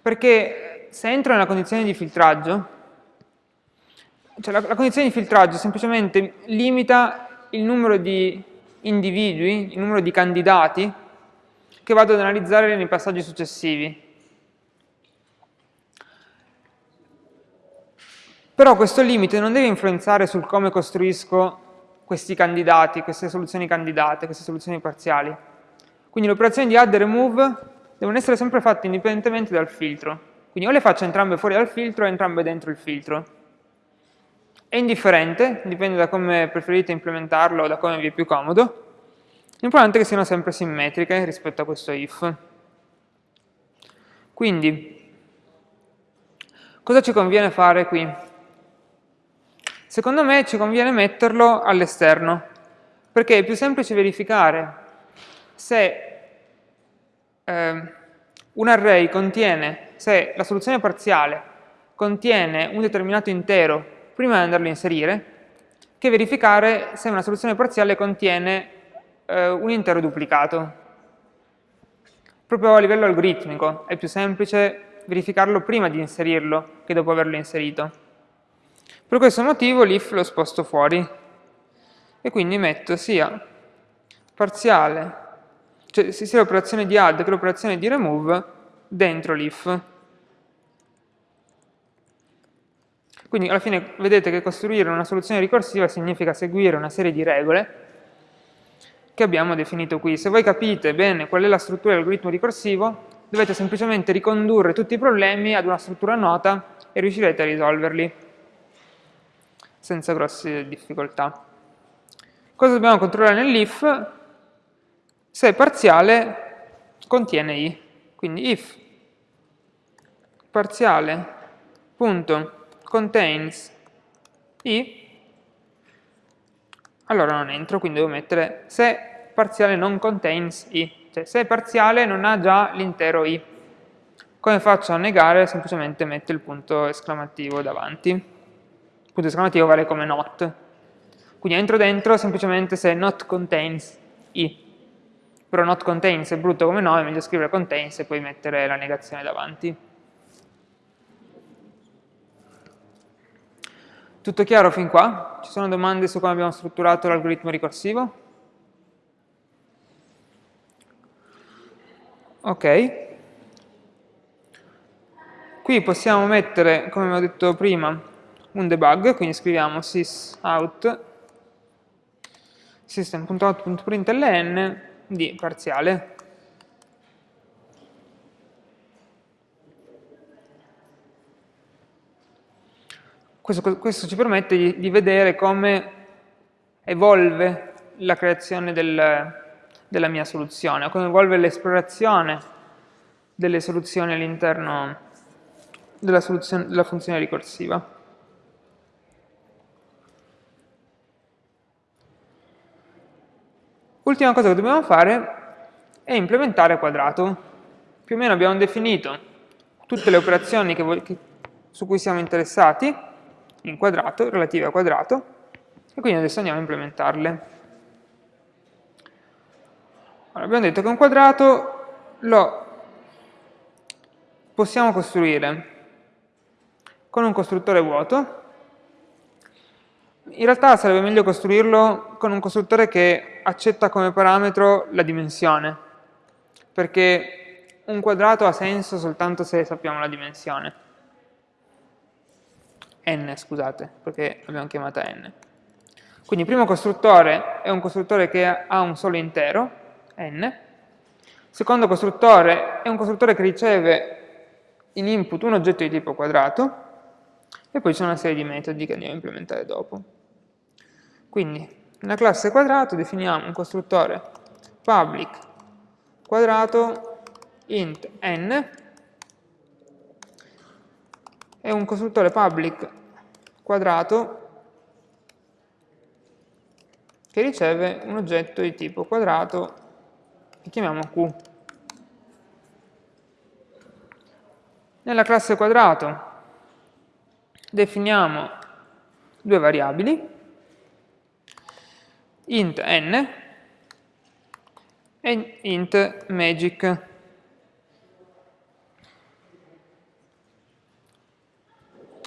Perché se entro nella condizione di filtraggio, cioè la, la, condizione di filtraggio semplicemente limita il numero di individui, il numero di candidati che vado ad analizzare nei passaggi successivi. Però questo limite non deve influenzare sul come costruisco questi candidati, queste soluzioni candidate, queste soluzioni parziali. Quindi le operazioni di add e remove devono essere sempre fatte indipendentemente dal filtro. Quindi o le faccio entrambe fuori dal filtro o entrambe dentro il filtro. È indifferente, dipende da come preferite implementarlo o da come vi è più comodo. L'importante è che siano sempre simmetriche rispetto a questo if. Quindi, cosa ci conviene fare qui? Secondo me ci conviene metterlo all'esterno, perché è più semplice verificare se eh, un array contiene, se la soluzione parziale contiene un determinato intero prima di andarlo a inserire, che verificare se una soluzione parziale contiene eh, un intero duplicato. Proprio a livello algoritmico è più semplice verificarlo prima di inserirlo che dopo averlo inserito. Per questo motivo l'if lo sposto fuori e quindi metto sia parziale, cioè sia l'operazione di add che l'operazione di remove dentro l'if. Quindi alla fine vedete che costruire una soluzione ricorsiva significa seguire una serie di regole che abbiamo definito qui. Se voi capite bene qual è la struttura dell'algoritmo ricorsivo, dovete semplicemente ricondurre tutti i problemi ad una struttura nota e riuscirete a risolverli senza grosse difficoltà. Cosa dobbiamo controllare nell'if? Se parziale contiene i. Quindi if parziale punto contains i, allora non entro, quindi devo mettere se parziale non contains i, cioè se parziale non ha già l'intero i. Come faccio a negare? Semplicemente metto il punto esclamativo davanti punto esclamativo vale come not. Quindi entro dentro semplicemente se not contains i. Però not contains è brutto come nome, è meglio scrivere contains e poi mettere la negazione davanti. Tutto chiaro fin qua? Ci sono domande su come abbiamo strutturato l'algoritmo ricorsivo? Ok. Qui possiamo mettere, come abbiamo detto prima, un debug, quindi scriviamo sysout system.out.println di parziale. Questo, questo ci permette di, di, vedere come evolve la creazione del, della mia soluzione, come evolve l'esplorazione delle soluzioni all'interno della, della funzione ricorsiva. Ultima cosa che dobbiamo fare è implementare quadrato. Più o meno abbiamo definito tutte le operazioni che che, su cui siamo interessati in quadrato, relative a quadrato, e quindi adesso andiamo a implementarle. Allora, abbiamo detto che un quadrato lo possiamo costruire con un costruttore vuoto, in realtà sarebbe meglio costruirlo con un costruttore che accetta come parametro la dimensione, perché un quadrato ha senso soltanto se sappiamo la dimensione. N, scusate, perché l'abbiamo chiamata n. Quindi il primo costruttore è un costruttore che ha un solo intero, n. Il secondo costruttore è un costruttore che riceve in input un oggetto di tipo quadrato, e poi c'è una serie di metodi che andiamo a implementare dopo. Quindi, nella classe quadrato definiamo un costruttore public quadrato int n e un costruttore public quadrato che riceve un oggetto di tipo quadrato che chiamiamo q. Nella classe quadrato definiamo due variabili int n e int magic.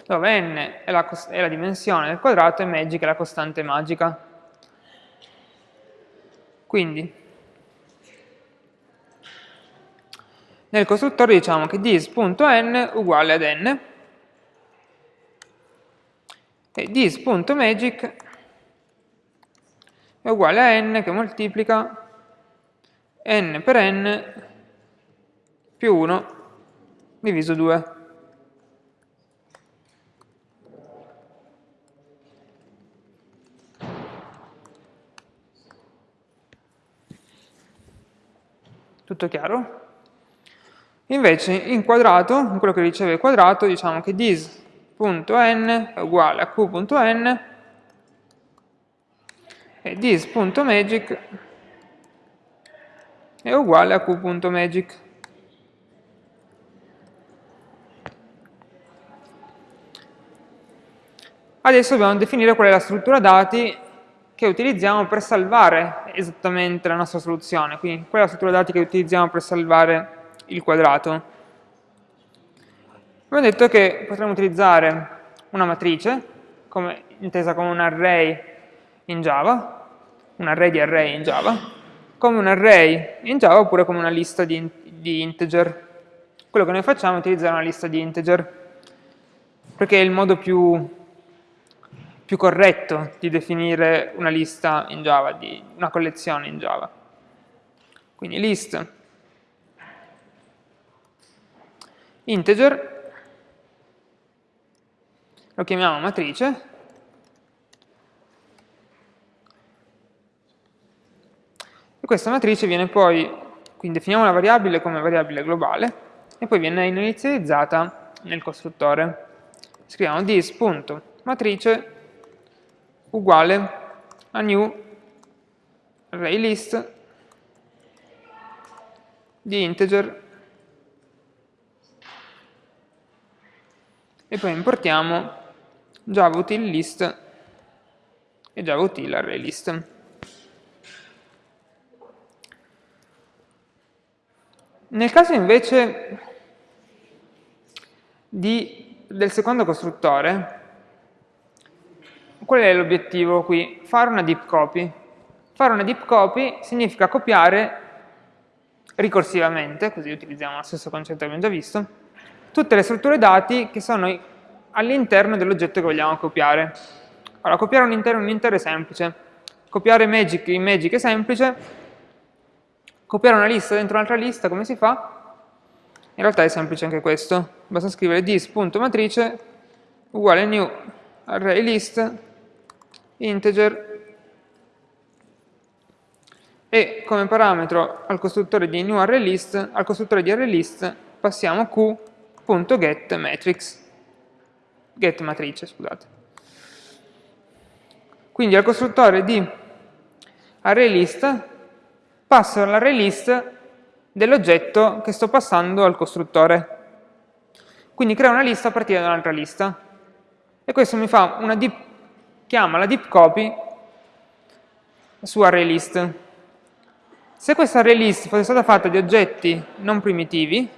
Dove n è la, è la, dimensione del quadrato e magic è la costante magica. Quindi, nel costruttore diciamo che dis.n uguale ad n, e this.magic è uguale a n che moltiplica n per n più 1 diviso 2. Tutto chiaro? Invece in quadrato, in quello che riceve il quadrato, diciamo che this.n è uguale a q.n e this.magic è uguale a q.magic. Adesso dobbiamo definire qual è la struttura dati che utilizziamo per salvare esattamente la nostra soluzione, quindi qual è la struttura dati che utilizziamo per salvare il quadrato. Abbiamo detto che potremmo utilizzare una matrice, come, intesa come un array in Java, un array di array in Java, come un array in Java oppure come una lista di, di integer. Quello che noi facciamo è utilizzare una lista di integer, perché è il modo più, più corretto di definire una lista in Java, di una collezione in Java. Quindi list integer, lo chiamiamo matrice, e questa matrice viene poi, quindi definiamo la variabile come variabile globale, e poi viene inizializzata nel costruttore. Scriviamo this.matrice uguale a new array list di integer e poi importiamo java util list e java util array list. Nel caso invece di, del secondo costruttore, qual è l'obiettivo qui? Fare una deep copy. Fare una deep copy significa copiare ricorsivamente, così utilizziamo lo stesso concetto che abbiamo già visto, tutte le strutture dati che sono all'interno dell'oggetto che vogliamo copiare. Allora, copiare un intero in un intero è semplice, copiare magic in magic è semplice, copiare una lista dentro un'altra lista come si fa? In realtà è semplice anche questo, basta scrivere this.matrice uguale new array list integer e come parametro al costruttore di new array list, al costruttore di array list passiamo q .getMatrix, get matrice, scusate. Quindi al costruttore di ArrayList passo l'ArrayList dell'oggetto che sto passando al costruttore. Quindi creo una lista a partire da un'altra lista. E questo mi fa una deep, chiama la deep copy su ArrayList. Se questa ArrayList fosse stata fatta di oggetti non primitivi,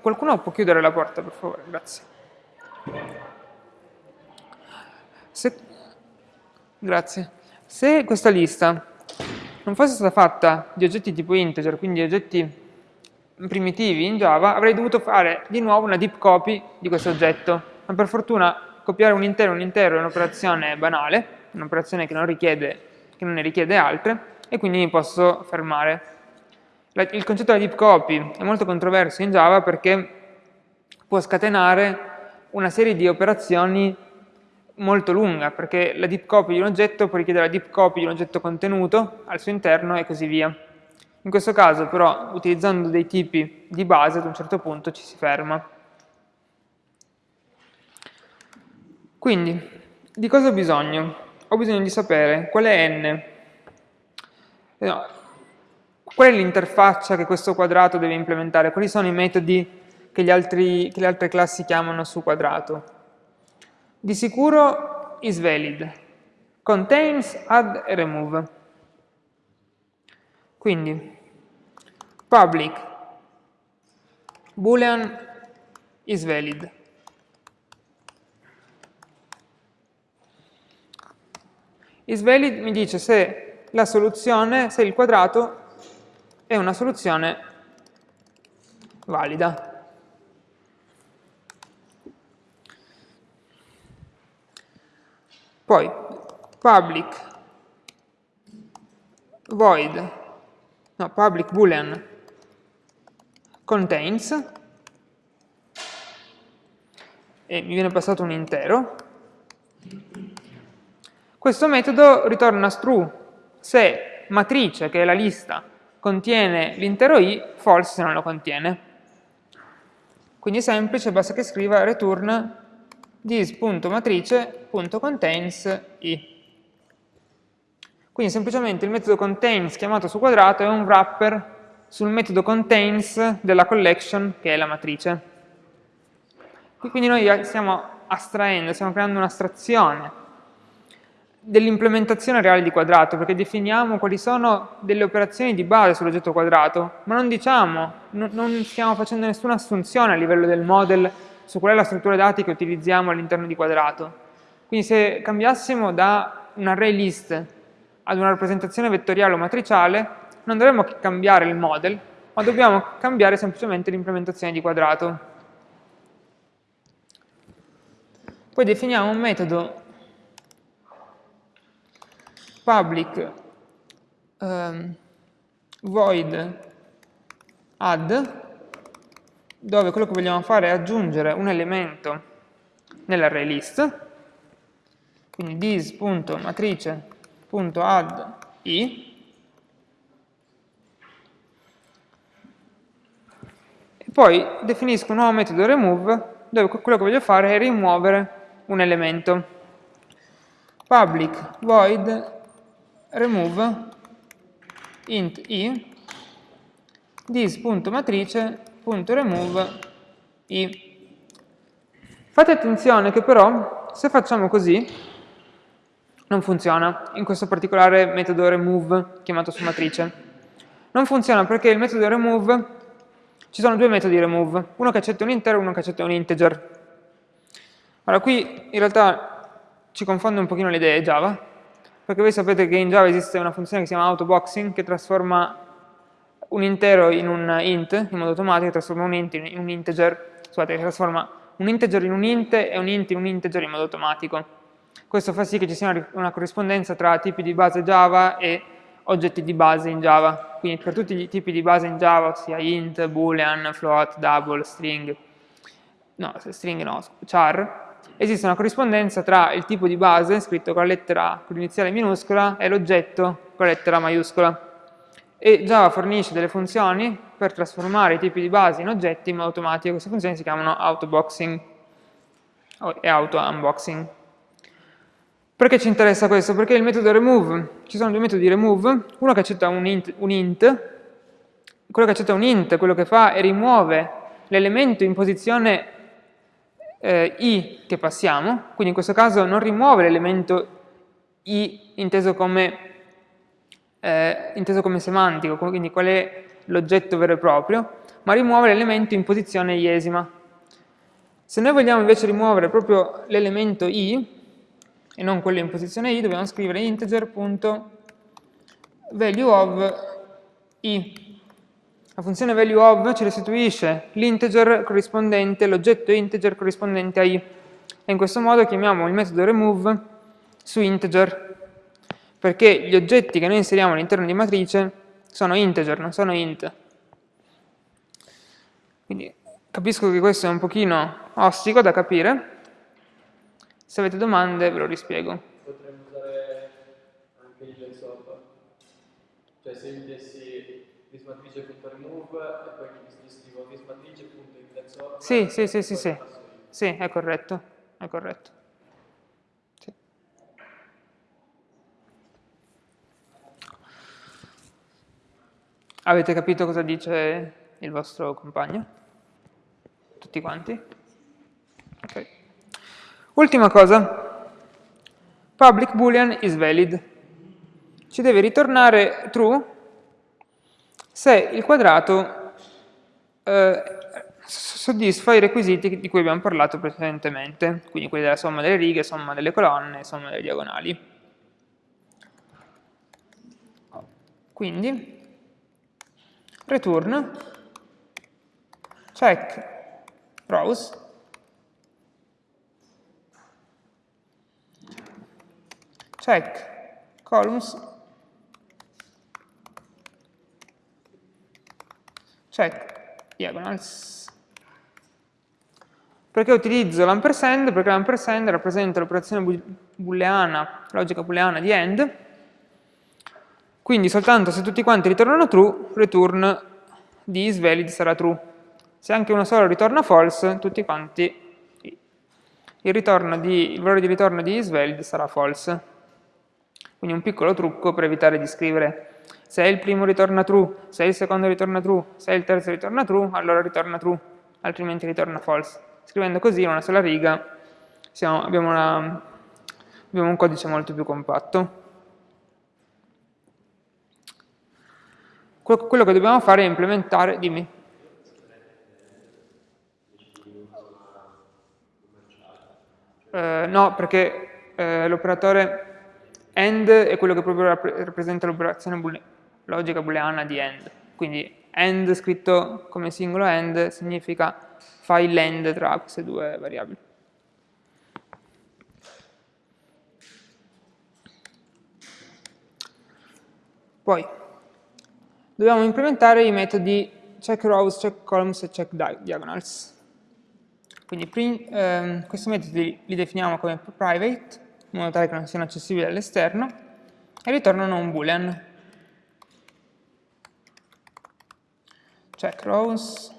Qualcuno può chiudere la porta, per favore? Grazie. Se, grazie. Se questa lista non fosse stata fatta di oggetti tipo integer, quindi oggetti primitivi in Java, avrei dovuto fare di nuovo una deep copy di questo oggetto. Ma per fortuna copiare un intero un intero è un'operazione banale, un'operazione che, che non ne richiede altre, e quindi mi posso fermare il concetto della deep copy è molto controverso in Java perché può scatenare una serie di operazioni molto lunga, perché la deep copy di un oggetto può richiedere la deep copy di un oggetto contenuto al suo interno e così via. In questo caso però, utilizzando dei tipi di base, ad un certo punto ci si ferma. Quindi, di cosa ho bisogno? Ho bisogno di sapere qual è n. No, Qual è l'interfaccia che questo quadrato deve implementare? Quali sono i metodi che, altri, che le altre classi chiamano su quadrato? Di sicuro isValid, contains, add e remove. Quindi public boolean isValid. IsValid mi dice se la soluzione, se il quadrato è una soluzione valida. Poi public void, no, public boolean contains, e mi viene passato un intero, questo metodo ritorna true se matrice, che è la lista, contiene l'intero i, false se non lo contiene. Quindi è semplice, basta che scriva return this.matrice.contains i. Quindi semplicemente il metodo contains chiamato su quadrato è un wrapper sul metodo contains della collection che è la matrice. Quindi noi stiamo astraendo, stiamo creando un'astrazione dell'implementazione reale di quadrato, perché definiamo quali sono delle operazioni di base sull'oggetto quadrato, ma non diciamo, non stiamo facendo nessuna assunzione a livello del model su qual è la struttura dati che utilizziamo all'interno di quadrato. Quindi se cambiassimo da un array list ad una rappresentazione vettoriale o matriciale, non dovremmo cambiare il model, ma dobbiamo cambiare semplicemente l'implementazione di quadrato. Poi definiamo un metodo public um, void add dove quello che vogliamo fare è aggiungere un elemento nell'array list. Quindi this.matrice.add i. E poi definisco un nuovo metodo remove dove quello che voglio fare è rimuovere un elemento. Public void remove int i this.matrice.remove i. Fate attenzione che però se facciamo così non funziona in questo particolare metodo remove chiamato su matrice. Non funziona perché il metodo remove, ci sono due metodi remove, uno che accetta un intero e uno che accetta un integer. Allora qui in realtà ci confonde un pochino le idee Java, perché voi sapete che in Java esiste una funzione che si chiama autoboxing che trasforma un intero in un int in modo automatico, trasforma un int in un integer, scusate, trasforma un integer in un int e un int in un integer in modo automatico. Questo fa sì che ci sia una, corrispondenza tra tipi di base Java e oggetti di base in Java. Quindi per tutti i tipi di base in Java, sia int, boolean, float, double, string, no, string no, char, esiste una corrispondenza tra il tipo di base, scritto con la lettera con l'iniziale minuscola, e l'oggetto con la lettera maiuscola. E Java fornisce delle funzioni per trasformare i tipi di base in oggetti in modo automatico. Queste funzioni si chiamano autoboxing e auto-unboxing. Perché ci interessa questo? Perché il metodo remove, ci sono due metodi remove, uno che accetta un int, un int quello che accetta un int, quello che fa è rimuove l'elemento in posizione eh, i che passiamo, quindi in questo caso non rimuove l'elemento i inteso come, eh, inteso come semantico, quindi qual è l'oggetto vero e proprio, ma rimuove l'elemento in posizione iesima. Se noi vogliamo invece rimuovere proprio l'elemento i, e non quello in posizione i, dobbiamo scrivere integer.value of i. La funzione value of ci restituisce l'integer corrispondente, l'oggetto integer corrispondente a i. E in questo modo chiamiamo il metodo remove su integer, perché gli oggetti che noi inseriamo all'interno di matrice sono integer, non sono int. Quindi capisco che questo è un pochino ostico da capire. Se avete domande ve lo rispiego. Potremmo usare anche il sopra. Cioè se io dessi thismatrice.remove e poi scrivo thismatrice.indexOf. Sì, sì, sì, sì, sì. Sì, è corretto, è corretto. Sì. Avete capito cosa dice il vostro compagno? Tutti quanti? Ok. Ultima cosa. Public boolean is valid. Ci deve ritornare true se il quadrato eh, soddisfa i requisiti di cui abbiamo parlato precedentemente, quindi quelli della somma delle righe, somma delle colonne, somma delle diagonali. Quindi, return, check rows, check columns check diagonals. Perché utilizzo l'ampersand? Perché l'ampersand rappresenta l'operazione booleana, logica booleana di AND, quindi soltanto se tutti quanti ritornano true, return di isValid sarà true. Se anche uno solo ritorna false, tutti quanti il, di, il valore di ritorno di isValid sarà false. Quindi un piccolo trucco per evitare di scrivere se il primo ritorna true, se il secondo ritorna true, se il terzo ritorna true, allora ritorna true, altrimenti ritorna false. Scrivendo così in una sola riga siamo, abbiamo, una, abbiamo un codice molto più compatto. Quello che dobbiamo fare è implementare, dimmi. Eh, no, perché eh, l'operatore AND è quello che proprio rappresenta l'operazione logica booleana di AND. Quindi AND scritto come singolo AND significa fai l'AND tra queste due variabili. Poi dobbiamo implementare i metodi check rows, check columns e check diagonals. Quindi ehm, questi metodi li definiamo come private, in modo tale che non siano accessibili all'esterno, e ritornano un boolean. Check rows,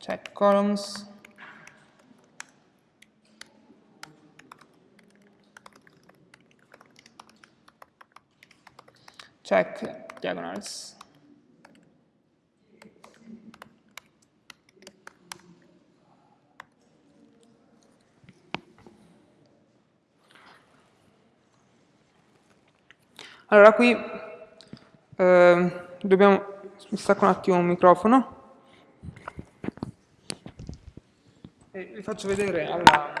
check columns, check diagonals. Allora qui eh, dobbiamo, mi stacco un attimo un microfono e vi faccio vedere alla,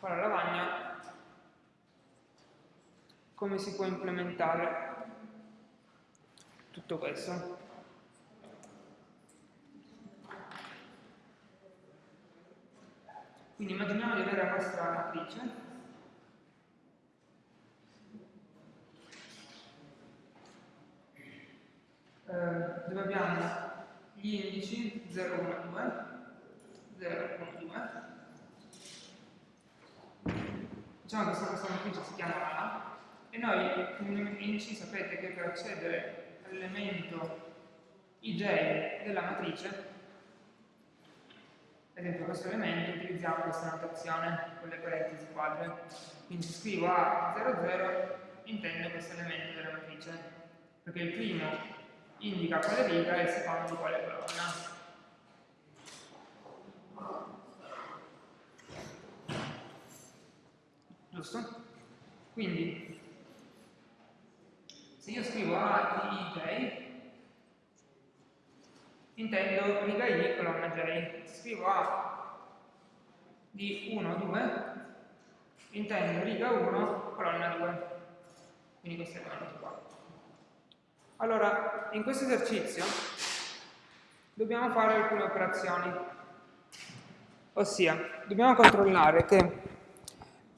alla lavagna come si può implementare tutto questo. Quindi immaginiamo di avere la nostra matrice eh, dove abbiamo gli indici 0, 1, 2, 0, 1, 2. Diciamo che questa, matrice si chiama A e noi come indici sapete che per accedere all'elemento ij della matrice, ad esempio questo elemento, utilizziamo questa notazione con le parentesi quadre. Quindi scrivo A00 intendo questo elemento della matrice, perché il primo indica quale riga e secondo quale colonna. Giusto? Quindi, se io scrivo A di ij, intendo riga i colonna j. Scrivo A di 1, 2, intendo riga 1, colonna 2. Quindi questo è elemento qua. Allora, in questo esercizio dobbiamo fare alcune operazioni, ossia dobbiamo controllare che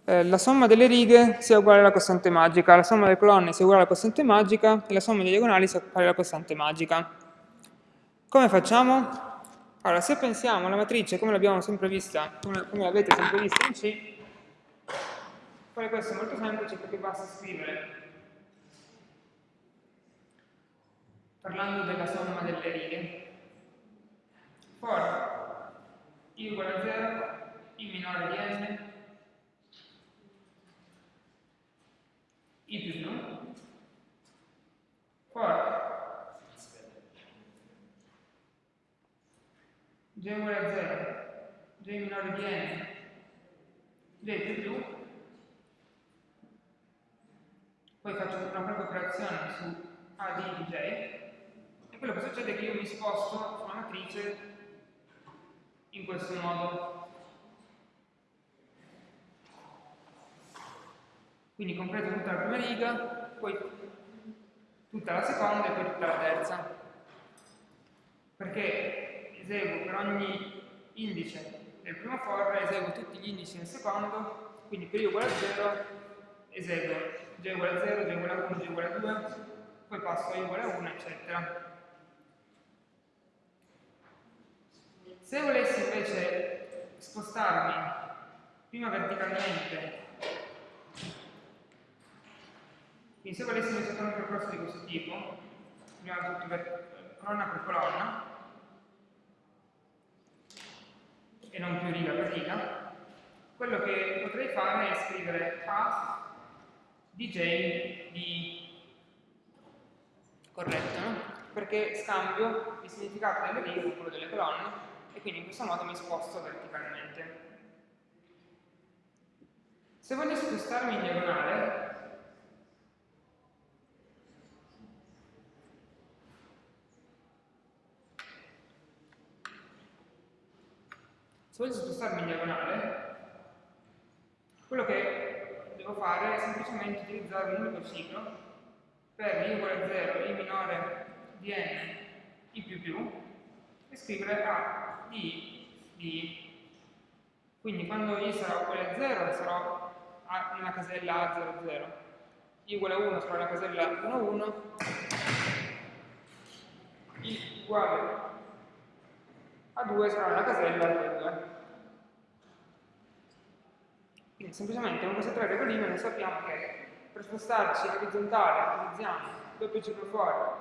eh, la somma delle righe sia uguale alla costante magica, la somma delle colonne sia uguale alla costante magica e la somma dei diagonali sia uguale alla costante magica. Come facciamo? Allora, se pensiamo alla matrice come l'abbiamo sempre vista, come, come l'avete sempre vista in C, fare questo è molto semplice perché basta scrivere parlando della somma delle righe. For i uguale a 0, i minore di n, i più 1, for j uguale a 0, j minore di n, j più più, poi faccio una propria operazione su a di j, quello che succede è che io mi sposto sulla matrice in questo modo. Quindi completo tutta la prima riga, poi tutta la seconda e poi tutta la terza. Perché eseguo per ogni indice del primo for, eseguo tutti gli indici del secondo, quindi per i uguale a 0 eseguo j uguale a 0, j uguale a 1, j uguale a 2, poi passo a i uguale a 1, eccetera. Se volessi invece spostarmi prima verticalmente, quindi se volessi fare un percorso di questo tipo, prima tutto colonna per colonna, e non più riga per riga, quello che potrei fare è scrivere A DJ di corretto, no? perché scambio il significato delle righe con quello delle colonne e quindi in questo modo mi sposto verticalmente. Se voglio spostarmi in diagonale, se voglio spostarmi in diagonale, quello che devo fare è semplicemente utilizzare un unico ciclo per i uguale a 0, i minore di n, i più più, e scrivere a di di. Quindi quando i sarà uguale a 0 sarò nella casella A00 i uguale a 1 sarà nella casella 1 1 i uguale a 2 sarà nella casella 2 2 quindi semplicemente con queste tre regoline noi sappiamo che per spostarci in orizzontale utilizziamo doppio ciclo fuori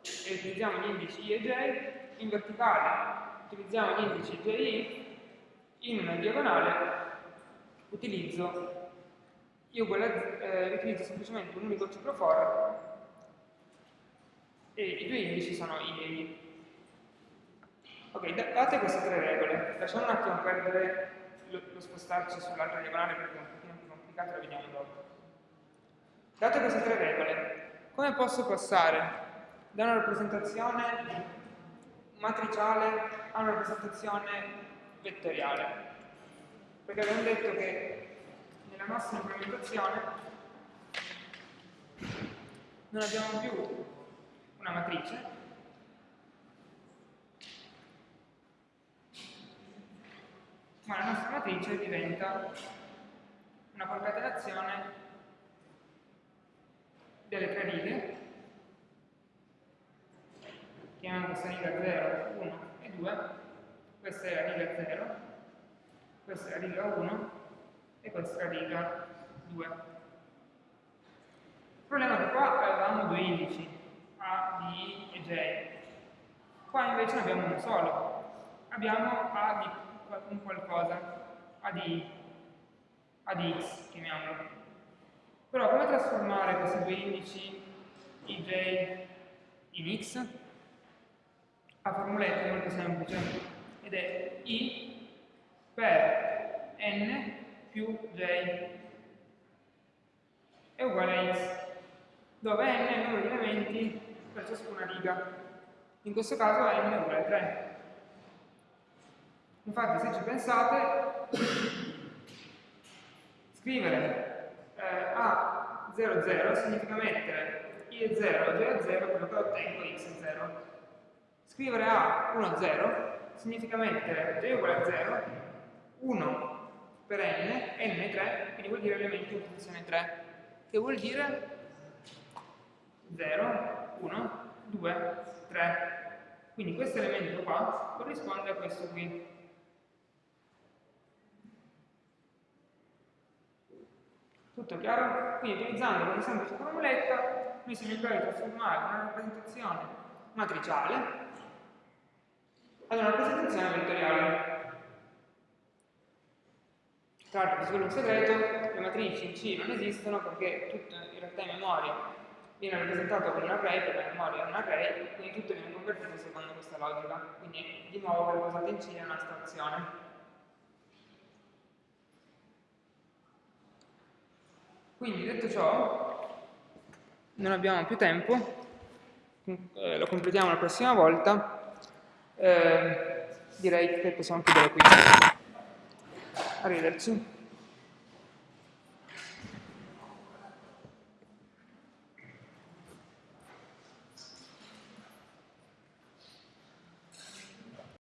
e utilizziamo gli indici i e j in verticale utilizziamo gli indici JI, in diagonale utilizzo, io uguale, eh, utilizzo semplicemente un unico ciclo for e i due indici sono i e i. Ok, date queste tre regole, lasciamo un attimo perdere lo, lo spostarci sull'altra diagonale perché è un pochino più complicato, lo vediamo dopo. Date queste tre regole, come posso passare da una rappresentazione matriciale a una rappresentazione vettoriale. Perché abbiamo detto che nella nostra implementazione non abbiamo più una matrice, ma la nostra matrice diventa una concatenazione delle tre righe chiamiamo questa riga 0, 1 e 2, questa è la riga 0, questa è la riga 1 e questa è la riga 2. Il problema è che qua avevamo due indici, A, B e J. Qua invece ne abbiamo uno solo. Abbiamo A di un qualcosa, A di, A di X, chiamiamolo. Però come trasformare questi due indici, IJ, in X? La formuletta è molto semplice ed è i per n più j è uguale a x, dove n è il numero di elementi per ciascuna riga. In questo caso n è uguale a 3. Infatti, se ci pensate, scrivere eh, A00 significa mettere i è 0 j è 0, quello che ottengo x è 0. Scrivere A 1, 0 significa mettere j uguale a 0, 1 per n, n 3, quindi vuol dire elementi in posizione 3, che vuol dire 0, 1, 2, 3. Quindi questo elemento qua corrisponde a questo qui. Tutto chiaro? Quindi utilizzando una semplice formuletta noi siamo in grado di trasformare una rappresentazione matriciale una rappresentazione vettoriale. Tra l'altro, se un segreto, le matrici in C non esistono perché tutto in realtà in memoria viene rappresentato con un array, perché la memoria è un array, quindi tutto viene convertito secondo questa logica. Quindi, di nuovo, quello usato in C è un'astrazione. Quindi, detto ciò, non abbiamo più tempo, eh, lo completiamo la prossima volta eh, direi che possiamo chiudere qui. Arrivederci.